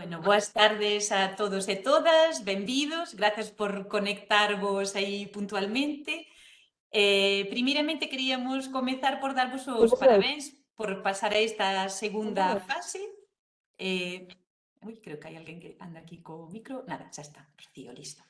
Bueno, boas tardes a todos e todas, benvidos, grazas por conectarvos aí puntualmente. Eh, primeiramente queríamos comezar por darvos os parabéns por pasar a esta segunda fase. Eh, ui, creo que hai alguén que anda aquí co micro. Nada, xa está, Rocío, listo.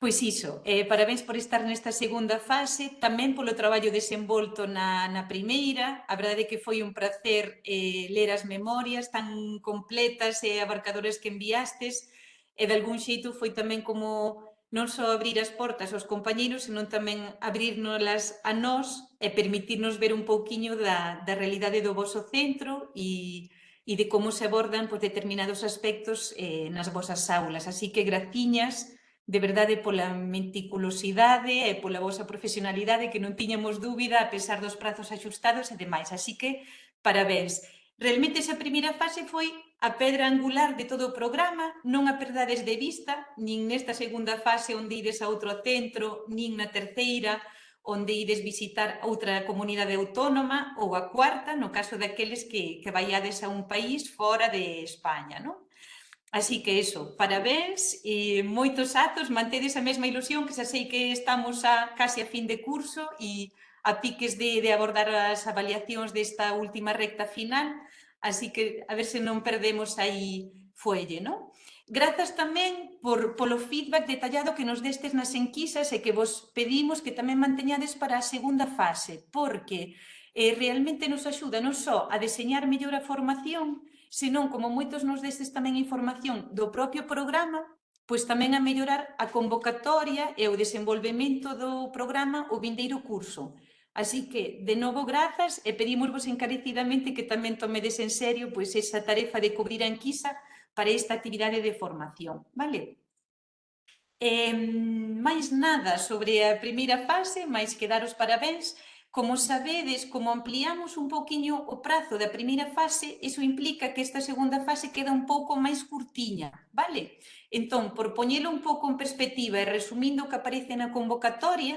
Pois iso, eh, parabéns por estar nesta segunda fase, tamén polo traballo desenvolto na, na primeira, a verdade é que foi un placer eh, ler as memorias tan completas e eh, abarcadoras que enviastes, e de algún xeito foi tamén como non só abrir as portas aos compañeiros, senón tamén abrirnoslas a nós e permitirnos ver un pouquiño da, da realidade do vosso centro e, e de como se abordan pues, determinados aspectos eh, nas vosas aulas. Así que graciñas, de verdade pola meticulosidade e pola vosa profesionalidade que non tiñamos dúbida a pesar dos prazos axustados e demais. Así que, parabéns. Realmente esa primeira fase foi a pedra angular de todo o programa, non a perdades de vista, nin nesta segunda fase onde ides a outro centro, nin na terceira, onde ides visitar outra comunidade autónoma ou a cuarta, no caso daqueles que, que vaiades a un país fora de España, non? Así que eso, parabéns e moitos atos, mantedes a mesma ilusión que xa sei que estamos a case a fin de curso e a piques de, de abordar as avaliacións desta última recta final, así que a ver se non perdemos aí fuelle, non? Grazas tamén por, polo feedback detallado que nos destes nas enquisas e que vos pedimos que tamén manteñades para a segunda fase, porque eh, realmente nos axuda non só a deseñar mellor a formación, senón, como moitos nos destes tamén información do propio programa, pois tamén a mellorar a convocatoria e o desenvolvemento do programa o vindeiro curso. Así que, de novo, grazas e pedimosvos encarecidamente que tamén tomedes en serio pois esa tarefa de cubrir a enquisa para esta actividade de formación. Vale? Eh, máis nada sobre a primeira fase, máis que dar os parabéns Como sabedes, como ampliamos un poquinho o prazo da primeira fase, iso implica que esta segunda fase queda un pouco máis curtiña, vale? Entón, por poñelo un pouco en perspectiva e resumindo o que aparece na convocatoria,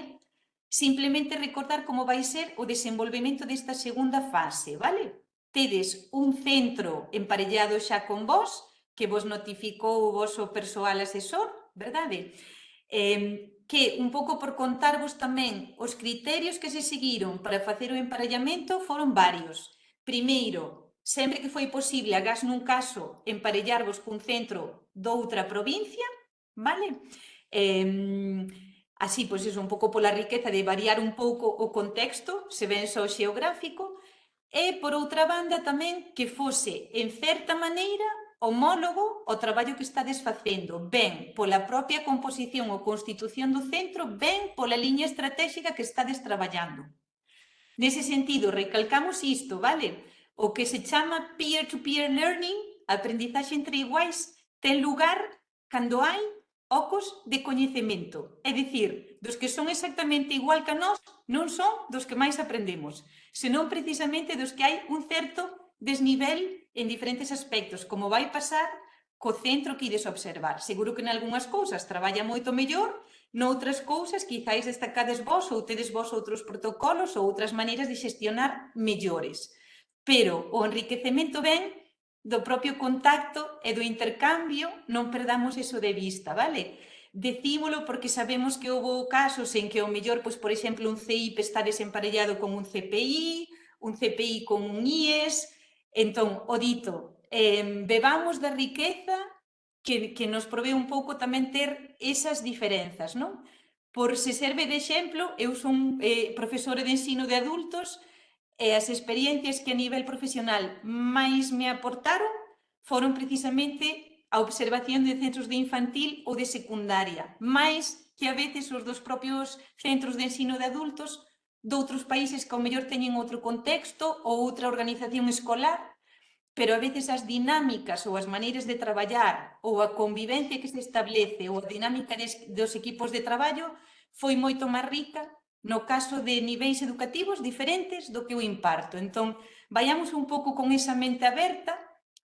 simplemente recordar como vai ser o desenvolvemento desta segunda fase, vale? Tedes un centro emparellado xa con vos, que vos notificou o vosso persoal asesor, verdade? Eh, que un pouco por contarvos tamén os criterios que se seguiron para facer o emparellamento foron varios. Primeiro, sempre que foi posible, agás nun caso, emparellarvos cun centro doutra provincia, vale? Eh, así, pois iso, un pouco pola riqueza de variar un pouco o contexto, se ven só xeográfico, e por outra banda tamén que fose, en certa maneira, homólogo o traballo que estades facendo, ben pola propia composición ou constitución do centro, ben pola liña estratégica que estades traballando. Nese sentido, recalcamos isto, vale? O que se chama peer-to-peer -peer learning, aprendizaxe entre iguais, ten lugar cando hai ocos de coñecemento. É dicir, dos que son exactamente igual que a nós, non son dos que máis aprendemos, senón precisamente dos que hai un certo desnivel en diferentes aspectos, como vai pasar co centro que ides observar. Seguro que en algunhas cousas traballa moito mellor, noutras cousas quizáis destacades vos ou tedes vos outros protocolos ou outras maneiras de xestionar mellores. Pero o enriquecemento ven do propio contacto e do intercambio, non perdamos eso de vista, vale? Decímolo porque sabemos que houve casos en que o mellor, pois, por exemplo, un CIP está desemparellado con un CPI, un CPI con un IES, Entón, o dito, eh, bebamos da riqueza que, que nos provee un pouco tamén ter esas diferenzas, non? Por se serve de exemplo, eu son eh, profesora de ensino de adultos e as experiencias que a nivel profesional máis me aportaron foron precisamente a observación de centros de infantil ou de secundaria, máis que a veces os dos propios centros de ensino de adultos, doutros países que ao mellor teñen outro contexto ou outra organización escolar, pero a veces as dinámicas ou as maneiras de traballar ou a convivencia que se establece ou a dinámica des, dos equipos de traballo foi moito máis rica no caso de niveis educativos diferentes do que o imparto. Entón, vayamos un pouco con esa mente aberta,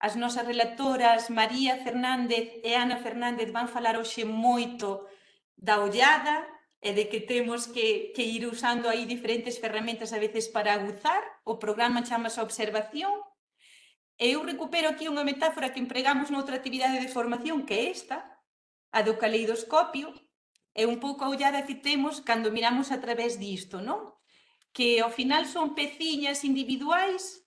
as nosas relatoras María Fernández e Ana Fernández van falar hoxe moito da ollada, e de que temos que, que ir usando aí diferentes ferramentas a veces para aguzar, o programa chama a observación, e eu recupero aquí unha metáfora que empregamos noutra actividade de formación que é esta, a do caleidoscopio, é un pouco a ollada que temos cando miramos a través disto, non? Que ao final son peciñas individuais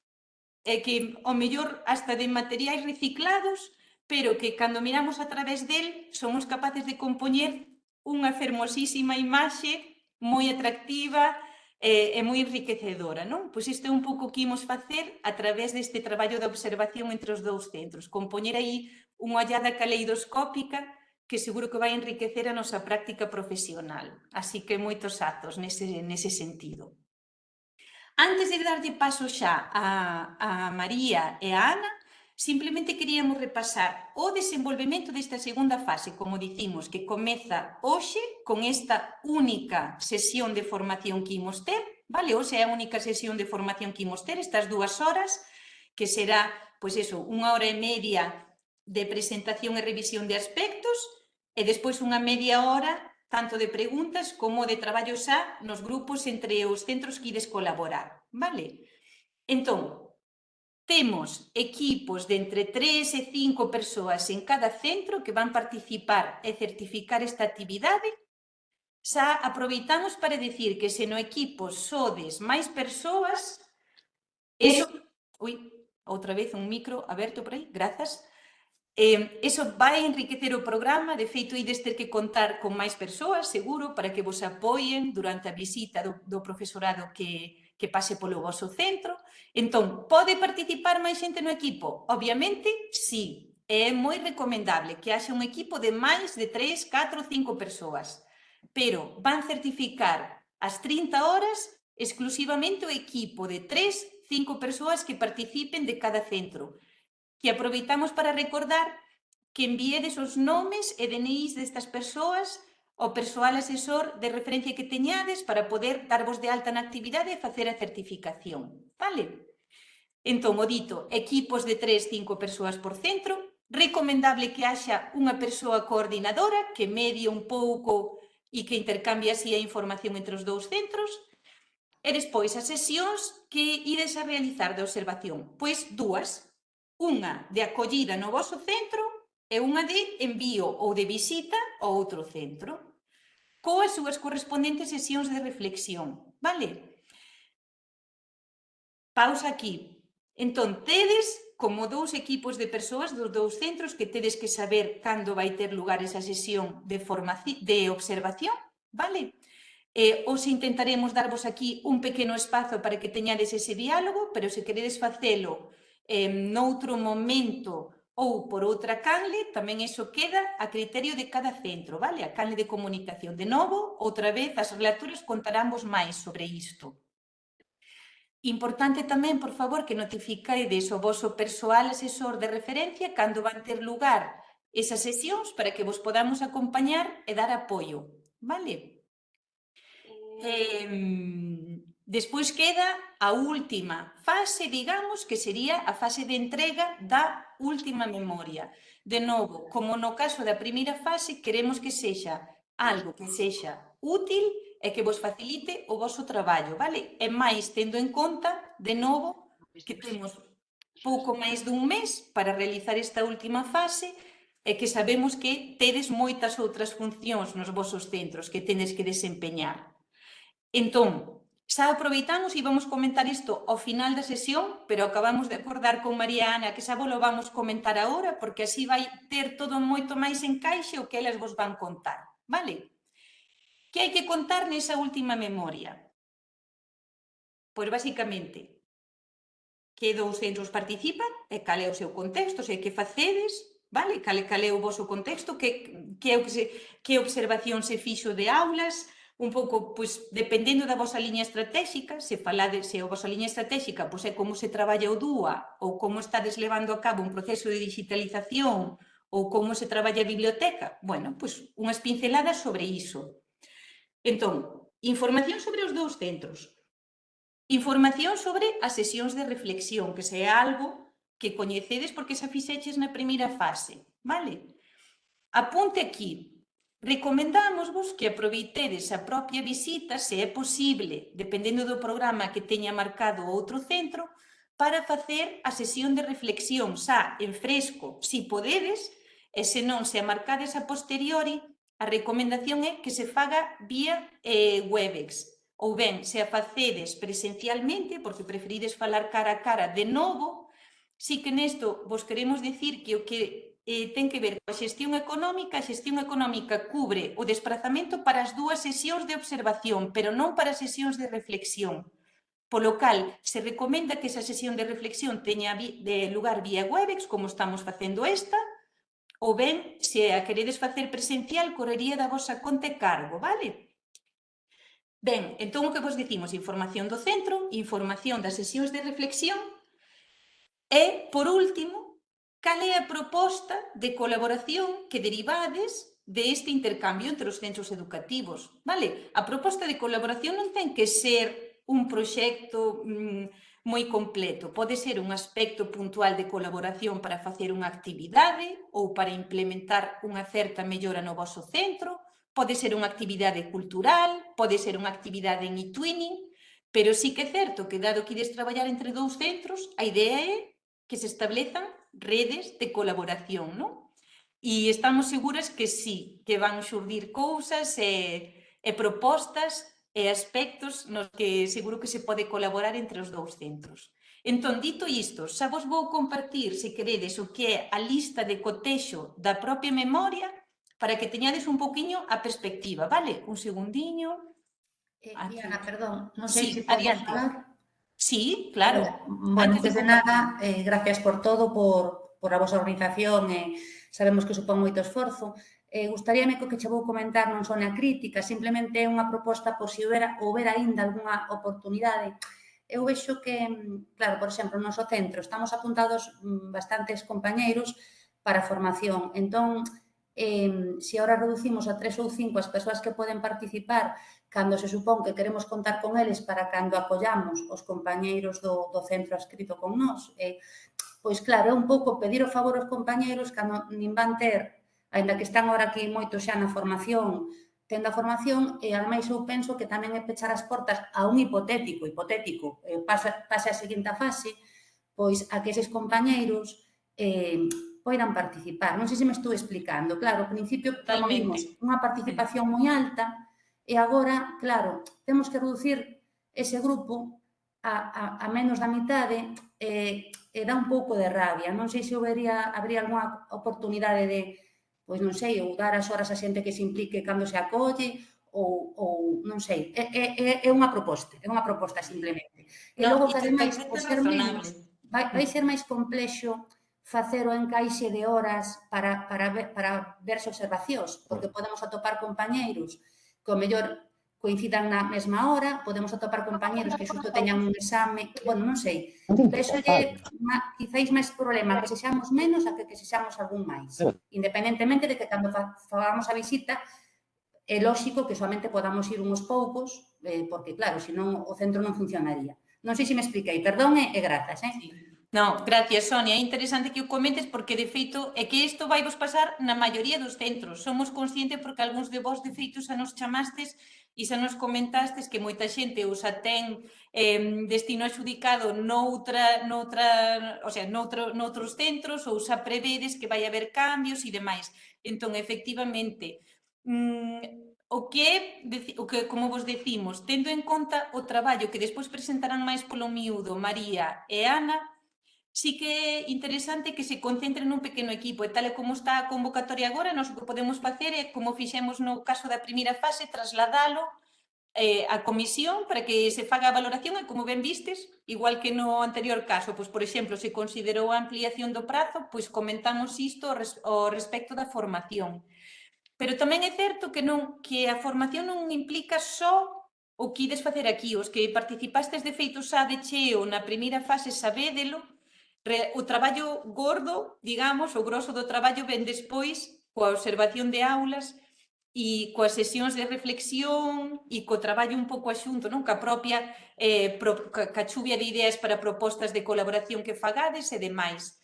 e que ao mellor hasta de materiais reciclados, pero que cando miramos a través del somos capaces de compoñer unha fermosísima imaxe moi atractiva e, e moi enriquecedora. Non? Pois isto é un pouco que imos facer a través deste traballo de observación entre os dous centros, compoñer aí unha ollada caleidoscópica que seguro que vai enriquecer a nosa práctica profesional. Así que moitos atos nese, nese sentido. Antes de darlle paso xa a, a María e a Ana, Simplemente queríamos repasar o desenvolvemento desta segunda fase, como dicimos, que comeza hoxe con esta única sesión de formación que imos ter, vale? Hoxe é a única sesión de formación que imos ter, estas dúas horas, que será, pois eso, unha hora e media de presentación e revisión de aspectos e despois unha media hora tanto de preguntas como de traballo xa nos grupos entre os centros que ides colaborar, vale? Entón, Temos equipos de entre 3 e 5 persoas en cada centro que van participar e certificar esta actividade. Xa aproveitamos para decir que se no equipo sodes máis persoas, eso... Ui, outra vez un micro aberto por aí, grazas. Eh, eso vai enriquecer o programa, de feito, ides ter que contar con máis persoas, seguro, para que vos apoien durante a visita do, do profesorado que, que pase polo vosso centro. Entón, pode participar máis xente no equipo? Obviamente, sí. É moi recomendable que haxe un equipo de máis de 3, 4, 5 persoas. Pero van certificar as 30 horas exclusivamente o equipo de 3, 5 persoas que participen de cada centro. Que aproveitamos para recordar que enviedes os nomes e DNIs destas persoas o persoal asesor de referencia que teñades para poder darvos de alta na actividade e facer a certificación. Vale? Entón, o dito, equipos de 3, 5 persoas por centro, recomendable que haxa unha persoa coordinadora que medie un pouco e que intercambie así a información entre os dous centros, e despois as sesións que ides a realizar de observación. Pois dúas, unha de acollida no vosso centro e unha de envío ou de visita ao outro centro coas súas correspondentes sesións de reflexión, vale? Pausa aquí. Entón, tedes como dous equipos de persoas dos dous centros que tedes que saber cando vai ter lugar esa sesión de, formación, de observación, vale? Eh, os intentaremos darvos aquí un pequeno espazo para que teñades ese diálogo, pero se queredes facelo eh, noutro momento ou por outra canle, tamén iso queda a criterio de cada centro, vale? A canle de comunicación. De novo, outra vez, as relaturas contarámos máis sobre isto. Importante tamén, por favor, que notificaides o vosso persoal asesor de referencia cando van ter lugar esas sesións para que vos podamos acompañar e dar apoio, vale? Eh, Despois queda a última fase, digamos, que sería a fase de entrega da última memoria. De novo, como no caso da primeira fase, queremos que sexa algo que sexa útil e que vos facilite o vosso traballo, vale? E máis tendo en conta, de novo, que temos pouco máis dun mes para realizar esta última fase e que sabemos que tedes moitas outras funcións nos vosos centros que tenes que desempeñar. Entón, Xa aproveitamos e vamos comentar isto ao final da sesión, pero acabamos de acordar con María Ana que xa volo vamos comentar agora, porque así vai ter todo moito máis encaixe o que elas vos van contar, vale? Que hai que contar nesa última memoria? Pois basicamente, que dous centros participan e cal é o seu contexto, se que facedes, vale? Cal, cal é o vosso contexto, que, que, é o que observación se fixo de aulas, un pouco, pois, dependendo da vosa liña estratégica, se falade, se a vosa liña estratégica pois, é como se traballa o DUA ou como estades levando a cabo un proceso de digitalización ou como se traballa a biblioteca, bueno, pois, unhas pinceladas sobre iso. Entón, información sobre os dous centros, información sobre as sesións de reflexión, que se é algo que coñecedes porque xa fixeches na primeira fase, vale? Apunte aquí, Recomendámosvos que aproveitedes a propia visita se é posible, dependendo do programa que teña marcado outro centro, para facer a sesión de reflexión xa en fresco, se podedes, e se non se a marcades a posteriori, a recomendación é que se faga vía eh, Webex, ou ben, se a facedes presencialmente, porque preferides falar cara a cara de novo, si que nesto vos queremos dicir que o que eh, ten que ver coa xestión económica. A xestión económica cubre o desplazamento para as dúas sesións de observación, pero non para as sesións de reflexión. Polo cal, se recomenda que esa sesión de reflexión teña de lugar vía Webex, como estamos facendo esta, ou ben, se a queredes facer presencial, correría da vosa conta e cargo, vale? Ben, entón o que vos dicimos, información do centro, información das sesións de reflexión, e, por último, Cal é a proposta de colaboración que derivades deste este intercambio entre os centros educativos? Vale? A proposta de colaboración non ten que ser un proxecto mm, moi completo. Pode ser un aspecto puntual de colaboración para facer unha actividade ou para implementar unha certa mellora no vosso centro, pode ser unha actividade cultural, pode ser unha actividade en e-twinning, pero sí que é certo que dado que ides traballar entre dous centros, a idea é que se establezan redes de colaboración, non? E estamos seguras que sí, que van xurdir cousas e, e propostas e aspectos nos que seguro que se pode colaborar entre os dous centros. Entón, dito isto, xa vos vou compartir, se queredes, o que é a lista de cotexo da propia memoria para que teñades un poquinho a perspectiva, vale? Un segundiño. Eh, Diana, perdón, non sei sí, se pode adiante. falar. Sí, claro. Eh, bueno, antes de nada, eh, gracias por todo, por, por a vosa organización, eh, sabemos que supón moito esforzo. Eh, gustaríame que che vou comentar non son a crítica, simplemente é unha proposta por se si houbera, houbera ainda algunha oportunidade. Eu vexo que, claro, por exemplo, no noso centro estamos apuntados mm, bastantes compañeiros para formación. Entón, eh, se si reducimos a tres ou cinco as persoas que poden participar cando se supón que queremos contar con eles para cando acollamos os compañeiros do, do centro adscrito con nós. Eh, pois claro, é un pouco pedir o favor aos compañeiros cando nin van ter, aínda que están ahora aquí moito xa na formación, tendo a formación, e ademais eu penso que tamén é pechar as portas a un hipotético, hipotético, eh, pasa, pasa a seguinte fase, pois a que eses compañeiros eh, poidan participar. Non sei se me estou explicando. Claro, ao principio promovimos unha participación moi alta, E agora, claro, temos que reducir ese grupo a, a, a menos da mitade e, e dá un pouco de rabia. Non sei se houbería, habría alguna oportunidade de, pois non sei, ou dar as horas a xente que se implique cando se acolle, ou, ou non sei, é, é, é unha proposta, é unha proposta simplemente. E no, logo, que ademais, por ser menos, vai, vai ser máis complexo facer o encaixe de horas para, para, ver, para ver observacións, porque podemos atopar compañeiros que o mellor coincidan na mesma hora, podemos atopar compañeros que xusto teñan un exame, bueno, non sei. Eso lle quizáis máis problema que sexamos menos a que que sexamos algún máis. Independentemente de que cando fagamos a visita é lóxico que solamente podamos ir uns poucos, eh, porque claro, senón o centro non funcionaría. Non sei se me expliquei, perdón e, e grazas, eh? Sí. Non, gracias, Sonia. É interesante que o comentes porque, de feito, é que isto vai vos pasar na maioría dos centros. Somos conscientes porque algúns de vos, de feito, xa nos chamastes e xa nos comentastes que moita xente usa xa ten eh, destino adjudicado noutra, noutra, o sea, noutro, noutros centros ou xa prevedes que vai haber cambios e demais. Entón, efectivamente, mm, o que, o que como vos decimos, tendo en conta o traballo que despois presentarán máis polo miúdo María e Ana, sí que é interesante que se concentre nun pequeno equipo e tal e como está a convocatoria agora, nos o que podemos facer é, como fixemos no caso da primeira fase, trasladalo eh, a comisión para que se faga a valoración e como ben vistes, igual que no anterior caso, pois, por exemplo, se considerou a ampliación do prazo, pois comentamos isto ao respecto da formación. Pero tamén é certo que non que a formación non implica só o que ides facer aquí, os que participastes de feito xa de cheo na primeira fase sabédelo, o traballo gordo, digamos, o grosso do traballo ven despois coa observación de aulas e coas sesións de reflexión e co traballo un pouco axunto, non? Ca propia eh, pro, ca, ca chuvia de ideas para propostas de colaboración que fagades e demais.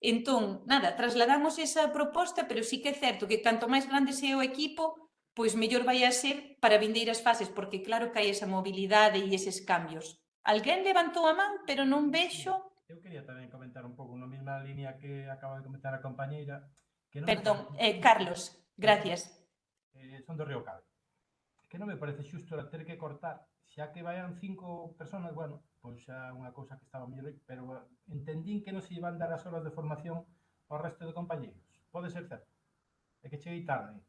Entón, nada, trasladamos esa proposta, pero sí que é certo que canto máis grande sea o equipo, pois mellor vai a ser para vindeiras fases, porque claro que hai esa mobilidade e eses cambios. Alguén levantou a man, pero non vexo Eu quería tamén comentar un pouco na mesma línea que acaba de comentar a compañeira. Que non Perdón, me... eh, Carlos, gracias. Eh, son do Río Cabe. Que non me parece xusto ter que cortar, xa que vayan cinco personas, bueno, pois xa unha cousa que estaba mellor, pero eh, entendín que non se iban dar as horas de formación ao resto de compañeiros. Pode ser certo. É que cheguei tarde.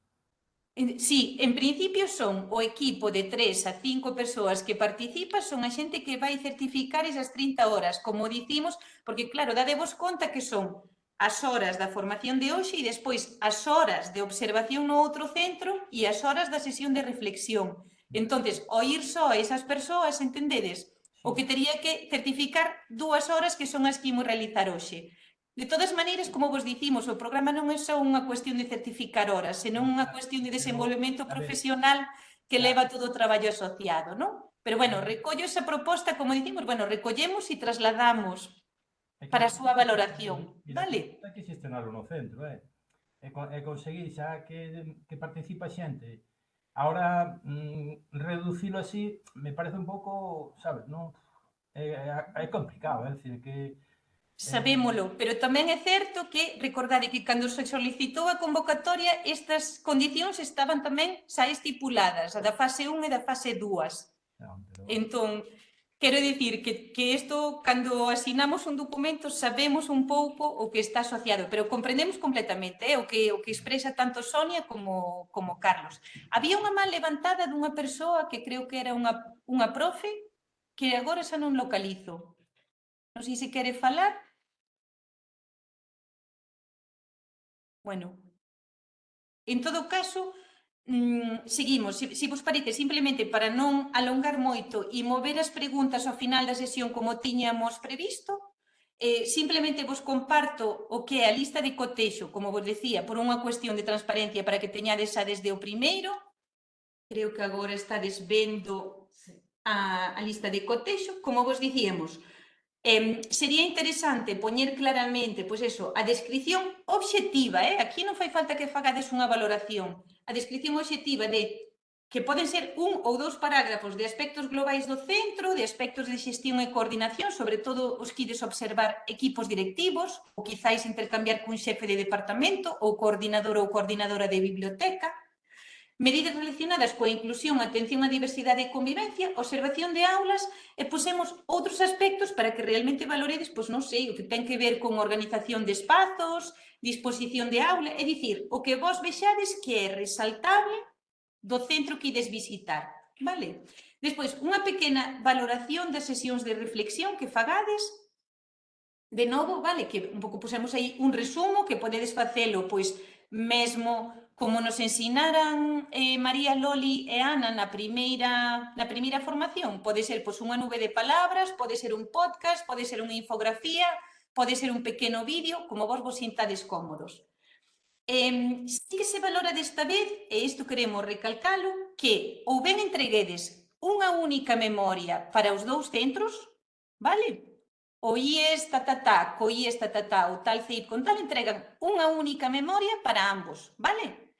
Sí, en principio son o equipo de 3 a 5 persoas que participa, son a xente que vai certificar esas 30 horas, como dicimos, porque claro, dadevos conta que son as horas da formación de hoxe e despois as horas de observación no outro centro e as horas da sesión de reflexión. Entonces, o ir só a esas persoas, entendedes, o que tería que certificar dúas horas que son as que imos realizar hoxe. De todas maneiras, como vos dicimos, o programa non é só unha cuestión de certificar horas, senón unha cuestión de desenvolvemento profesional que leva todo o traballo asociado, non? Pero, bueno, recollo esa proposta, como dicimos, bueno, recollemos e trasladamos para a súa valoración, vale? Hai que xestionarlo no centro, eh? E, e conseguir xa que, que participa xente. Ahora, mm, reducilo así, me parece un pouco, sabes, non? É, é, é complicado, eh, é dicir, que Sabémolo, pero tamén é certo que, recordade que cando se solicitou a convocatoria, estas condicións estaban tamén xa estipuladas, a da fase 1 e da fase 2. Ah, entón, quero dicir que, que isto, cando asinamos un documento, sabemos un pouco o que está asociado, pero comprendemos completamente eh, o, que, o que expresa tanto Sonia como, como Carlos. Había unha má levantada dunha persoa que creo que era unha, unha profe, que agora xa non localizo, Non sei se quere falar. Bueno, en todo caso, mm, seguimos. Se, se vos parece, simplemente para non alongar moito e mover as preguntas ao final da sesión como tiñamos previsto, eh, simplemente vos comparto o que é a lista de cotexo, como vos decía, por unha cuestión de transparencia para que teñades a desde o primeiro. Creo que agora estades vendo a, a lista de cotexo. Como vos dicíamos, Eh, sería interesante poñer claramente, pois eso, a descripción obxectiva, eh? aquí non fai falta que fagades unha valoración, a descripción obxectiva de que poden ser un ou dous parágrafos de aspectos globais do centro, de aspectos de xestión e coordinación, sobre todo os quides observar equipos directivos, ou quizáis intercambiar cun xefe de departamento, ou coordinador ou coordinadora de biblioteca, Medidas relacionadas coa inclusión, atención á diversidade e convivencia, observación de aulas e posemos outros aspectos para que realmente valoredes, pois non sei, o que ten que ver con organización de espazos, disposición de aula, é dicir, o que vos vexades que é resaltable do centro que ides visitar, vale? Despois, unha pequena valoración das sesións de reflexión que fagades, de novo, vale, que un pouco pusemos aí un resumo que podedes facelo, pois, mesmo Como nos ensinaran eh, María Loli e Ana na primeira, na primeira formación, pode ser pois, unha nube de palabras, pode ser un podcast, pode ser unha infografía, pode ser un pequeno vídeo, como vos vos sintades cómodos. Eh, sí que se valora desta vez, e isto queremos recalcalo, que ou ben entreguedes unha única memoria para os dous centros, vale? O IES tatatá, co IES tatatá, o tal CEIP con tal entregan unha única memoria para ambos, vale?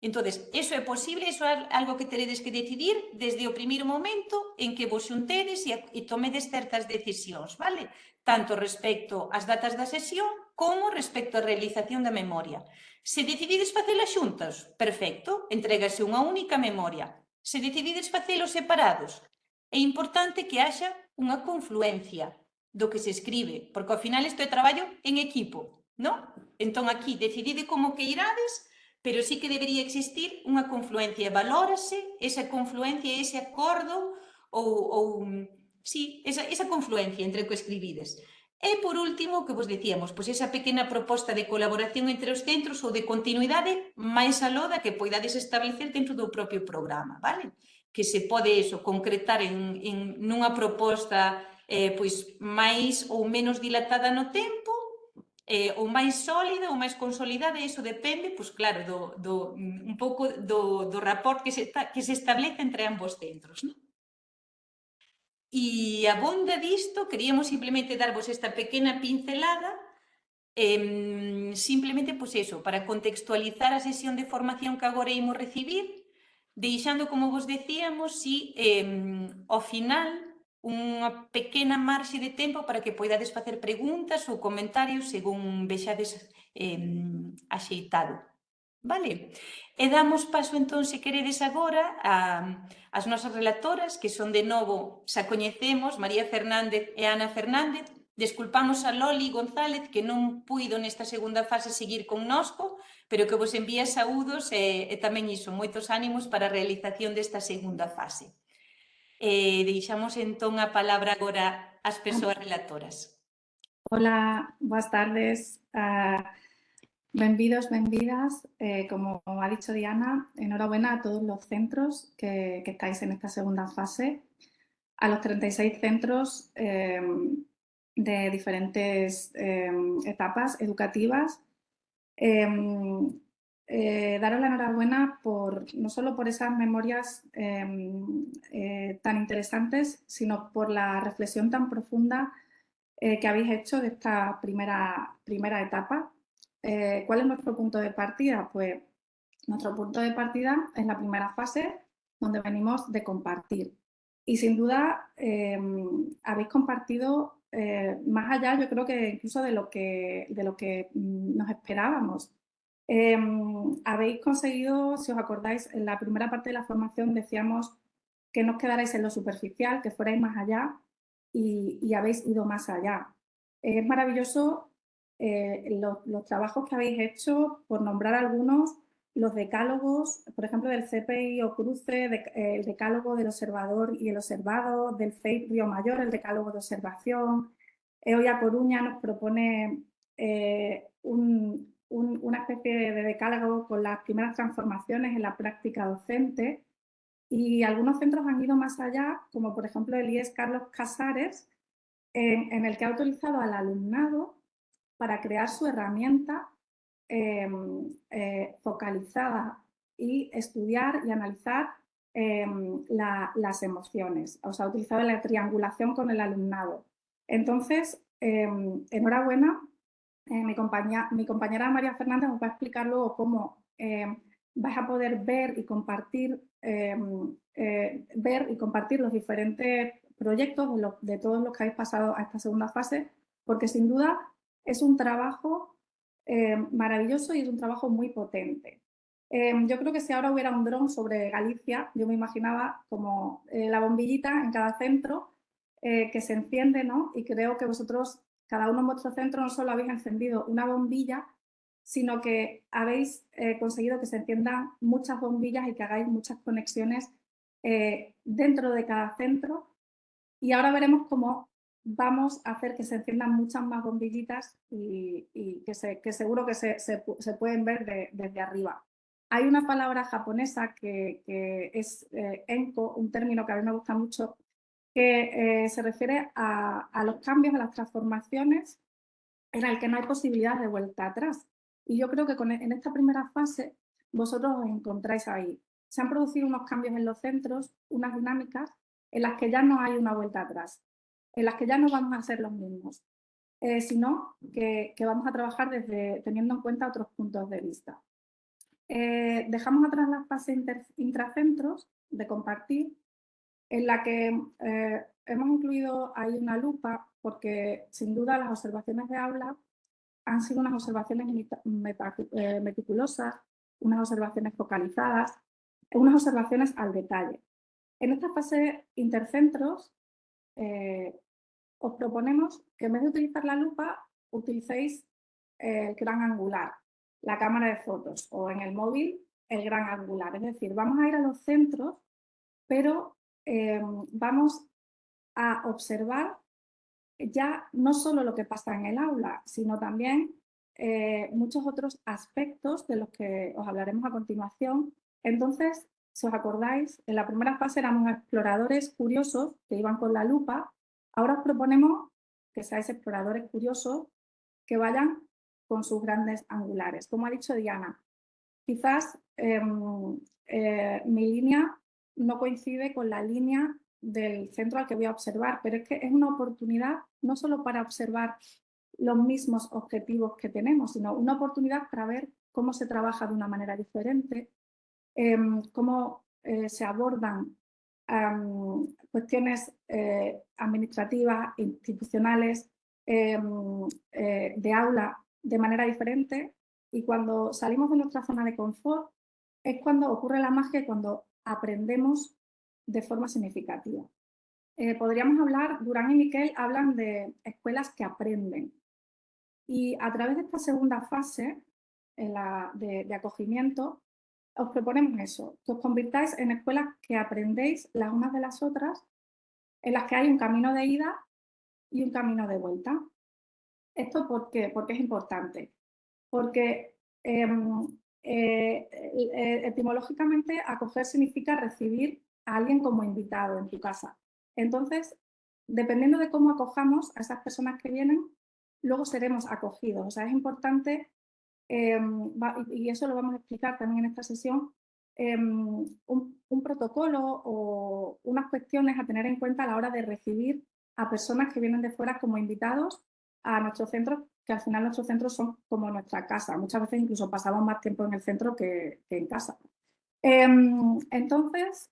Entonces, eso é posible, eso é algo que teredes que decidir desde o primeiro momento en que vos xuntedes e, e tomedes certas decisións, vale? Tanto respecto ás datas da sesión como respecto á realización da memoria. Se decidides facela xuntas, perfecto, entregase unha única memoria. Se decidides facelo separados, é importante que haxa unha confluencia do que se escribe, porque ao final isto é traballo en equipo, non? Entón aquí decidide como que irades pero sí que debería existir unha confluencia, valórase esa confluencia, ese acordo ou, ou sí, esa, esa confluencia entre o que escribides. E, por último, o que vos dicíamos, pois esa pequena proposta de colaboración entre os centros ou de continuidade máis aló da que poidades establecer dentro do propio programa, vale? Que se pode eso, concretar en, en nunha proposta eh, pois máis ou menos dilatada no tempo eh, ou máis sólida ou máis consolidada, iso depende, pois claro, do, do, un pouco do, do rapport que se, que se establece entre ambos centros. Non? E a bonda disto, queríamos simplemente darvos esta pequena pincelada eh, simplemente, pois eso, para contextualizar a sesión de formación que agora imos recibir, deixando, como vos decíamos, si eh, ao final unha pequena marxe de tempo para que poidades facer preguntas ou comentarios según vexades eh, axeitado. Vale? E damos paso entón, se queredes agora, a, as nosas relatoras, que son de novo, xa coñecemos, María Fernández e Ana Fernández. Desculpamos a Loli González, que non puido nesta segunda fase seguir connosco, pero que vos envía saúdos e, e tamén iso, moitos ánimos para a realización desta segunda fase. Eh, deixamos entón a palabra agora ás persoas relatoras. Hola, boas tardes. Uh, benvidos, benvidas. Eh, como ha dicho Diana, enhorabuena a todos los centros que, estáis en esta segunda fase. A los 36 centros eh, de diferentes eh, etapas educativas. Eh, daros la enhorabuena por, no solo por esas memorias em, eh, tan interesantes, sino por la reflexión tan profunda eh, que habéis hecho de esta primera, primera etapa. ¿Cuál es nuestro punto de partida? Pues nuestro punto de partida es la primera fase donde venimos de compartir. Y sin duda em, habéis compartido más allá, yo creo que incluso de lo que, de lo que mm, nos esperábamos. Em, habéis conseguido, si os acordáis, en la primera parte de la formación decíamos que no os quedarais en lo superficial, que fuerais más allá y, habéis ido más allá. Es maravilloso eh, los, trabajos que habéis hecho, por nombrar algunos, los decálogos, por ejemplo, del CPI o Cruce, eh, el decálogo del observador y el observado, del FEIP Río Mayor, el decálogo de observación. EOIA Coruña nos propone eh, un, una especie de decálogo con las primeras transformaciones en la práctica docente y algunos centros han ido más allá, como por ejemplo el IES Carlos Casares, en, el que ha autorizado al alumnado para crear su herramienta em, eh, focalizada y estudiar y analizar em, las emociones. O sea, ha utilizado la triangulación con el alumnado. Entonces, em, enhorabuena eh, mi, compañera María Fernández os va a explicar luego cómo eh, vais a poder ver y compartir em, eh, ver y compartir los diferentes proyectos de, todos los que habéis pasado a esta segunda fase, porque sin duda es un trabajo maravilloso y es un trabajo muy potente. Yo creo que si ahora hubiera un dron sobre Galicia, yo me imaginaba como la bombillita en cada centro que se enciende, ¿no? Y creo que vosotros cada uno en vuestro centro no solo habéis encendido una bombilla, sino que habéis eh, conseguido que se enciendan muchas bombillas y que hagáis muchas conexiones eh, dentro de cada centro. Y ahora veremos cómo vamos a hacer que se enciendan muchas más bombillitas y, que, seguro que se, pueden ver desde arriba. Hay una palabra japonesa que, es eh, enko, un término que a mí me gusta mucho, que eh, se refiere a, los cambios, a las transformaciones en el que no hay posibilidad de vuelta atrás. Y yo creo que con, en esta primera fase vosotros os encontráis ahí. Se han producido unos cambios en los centros, unas dinámicas en las que ya no hay una vuelta atrás, en las que ya no vamos a ser los mismos, eh, sino que, vamos a trabajar desde teniendo en cuenta otros puntos de vista. Eh, dejamos atrás la fase intracentros de compartir en la que eh, hemos incluido ahí una lupa porque sin duda las observaciones de aula han sido unas observaciones eh, meticulosas, unas observaciones focalizadas, unas observaciones al detalle. En esta fase intercentros eh, os proponemos que en vez de utilizar la lupa utilicéis el gran angular, la cámara de fotos o en el móvil el gran angular. Es decir, vamos a ir a los centros pero eh, vamos a observar ya no solo lo que pasa en el aula, sino también eh, muchos otros aspectos de los que os hablaremos a continuación. Entonces, si os acordáis, en la primera fase éramos exploradores curiosos que iban con la lupa. Ahora os proponemos que seáis exploradores curiosos que vayan con sus grandes angulares. Como ha dicho Diana, quizás em, eh, mi línea no coincide con la línea del centro al que voy a observar, pero es que es una oportunidad no solo para observar los mismos objetivos que tenemos, sino una oportunidad para ver cómo se trabaja de una manera diferente, em, cómo eh, se abordan cuestiones eh, administrativas, institucionales, em, eh, de aula de manera diferente. Y cuando salimos de nuestra zona de confort es cuando ocurre la magia, cuando aprendemos de forma significativa. Eh, podríamos hablar, Durán y Miquel hablan de escuelas que aprenden. Y a través de esta segunda fase de, acogimiento, os proponemos eso, que os convirtáis en escuelas que aprendéis las unas de las otras, en las que hay un camino de ida y un camino de vuelta. ¿Esto por qué? Porque es importante. Porque em, eh, etimológicamente acoger significa recibir a alguien como invitado en tu casa. Entonces, dependiendo de cómo acojamos a esas personas que vienen, luego seremos acogidos. O sea, es importante, em, y eso lo vamos a explicar también en esta sesión, em, un, protocolo o unas cuestiones a tener en cuenta a la hora de recibir a personas que vienen de fuera como invitados a nuestros centros, que al final nuestros centros son como nuestra casa. Muchas veces incluso pasamos más tiempo en el centro que, en casa. Em, entonces,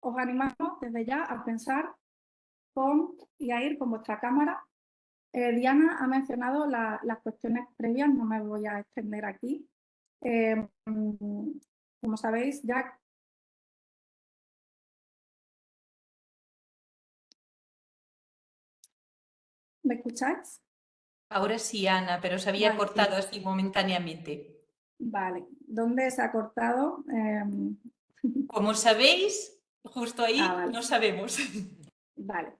os animamos desde ya a pensar con y a ir con vuestra cámara. Eh, Diana ha mencionado las cuestiones previas, no me voy a extender aquí. Eh, como sabéis, ya ¿Me escucháis? Ahora sí, Ana, pero se había cortado así momentáneamente. Vale, ¿dónde se ha cortado? Em, como sabéis, Justo ahí ah, no sabemos. Vale.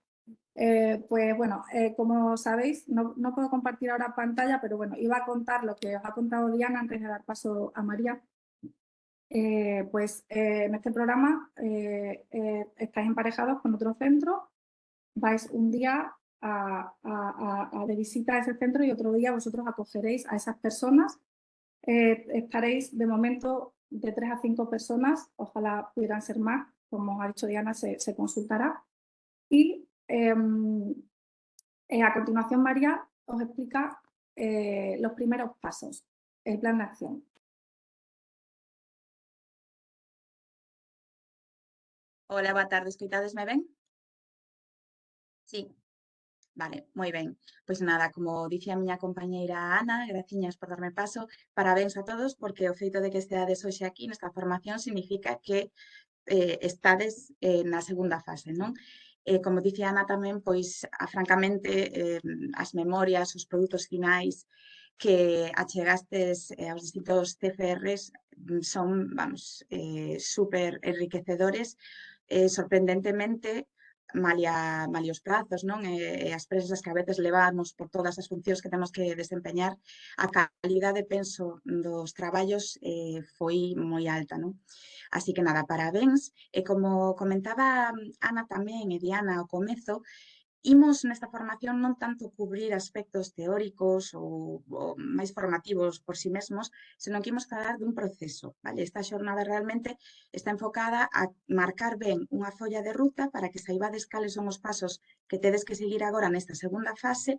Eh, pues bueno, eh, como sabéis, no, puedo compartir ahora pantalla, pero bueno, iba a contar lo que os ha contado Diana antes de dar paso a María. Eh, pues en este programa estáis emparejados con otro centro, vais un día a, de visita a ese centro y otro día vosotros acogeréis a esas personas. estaréis de momento de tres a cinco personas, ojalá pudieran ser más, como ha dicho Diana, se, consultará. Y em, eh, a continuación María os explica eh, los primeros pasos, el plan de acción. Hola, boa tarde, escoitades me ven? Sí, Vale, moi ben. Pois nada, como dicía a miña compañeira Ana, graciñas por darme paso, parabéns a todos, porque o feito de que esteades hoxe aquí nesta formación significa que eh, estades eh, na segunda fase, non? Eh, como dicía Ana tamén, pois, a, francamente, eh, as memorias, os produtos finais que achegastes eh, aos distintos CFRs mm, son, vamos, eh, super enriquecedores, eh, sorprendentemente malia, malia os prazos non e, e as presas que a veces levamos por todas as funcións que temos que desempeñar, a calidade, penso, dos traballos eh, foi moi alta. Non? Así que nada, parabéns. E como comentaba Ana tamén e Diana ao comezo, Imos nesta formación non tanto cubrir aspectos teóricos ou, ou máis formativos por si sí mesmos, senón que imos falar dun proceso. Vale? Esta xornada realmente está enfocada a marcar ben unha folla de ruta para que saibades cales son os pasos que tedes que seguir agora nesta segunda fase,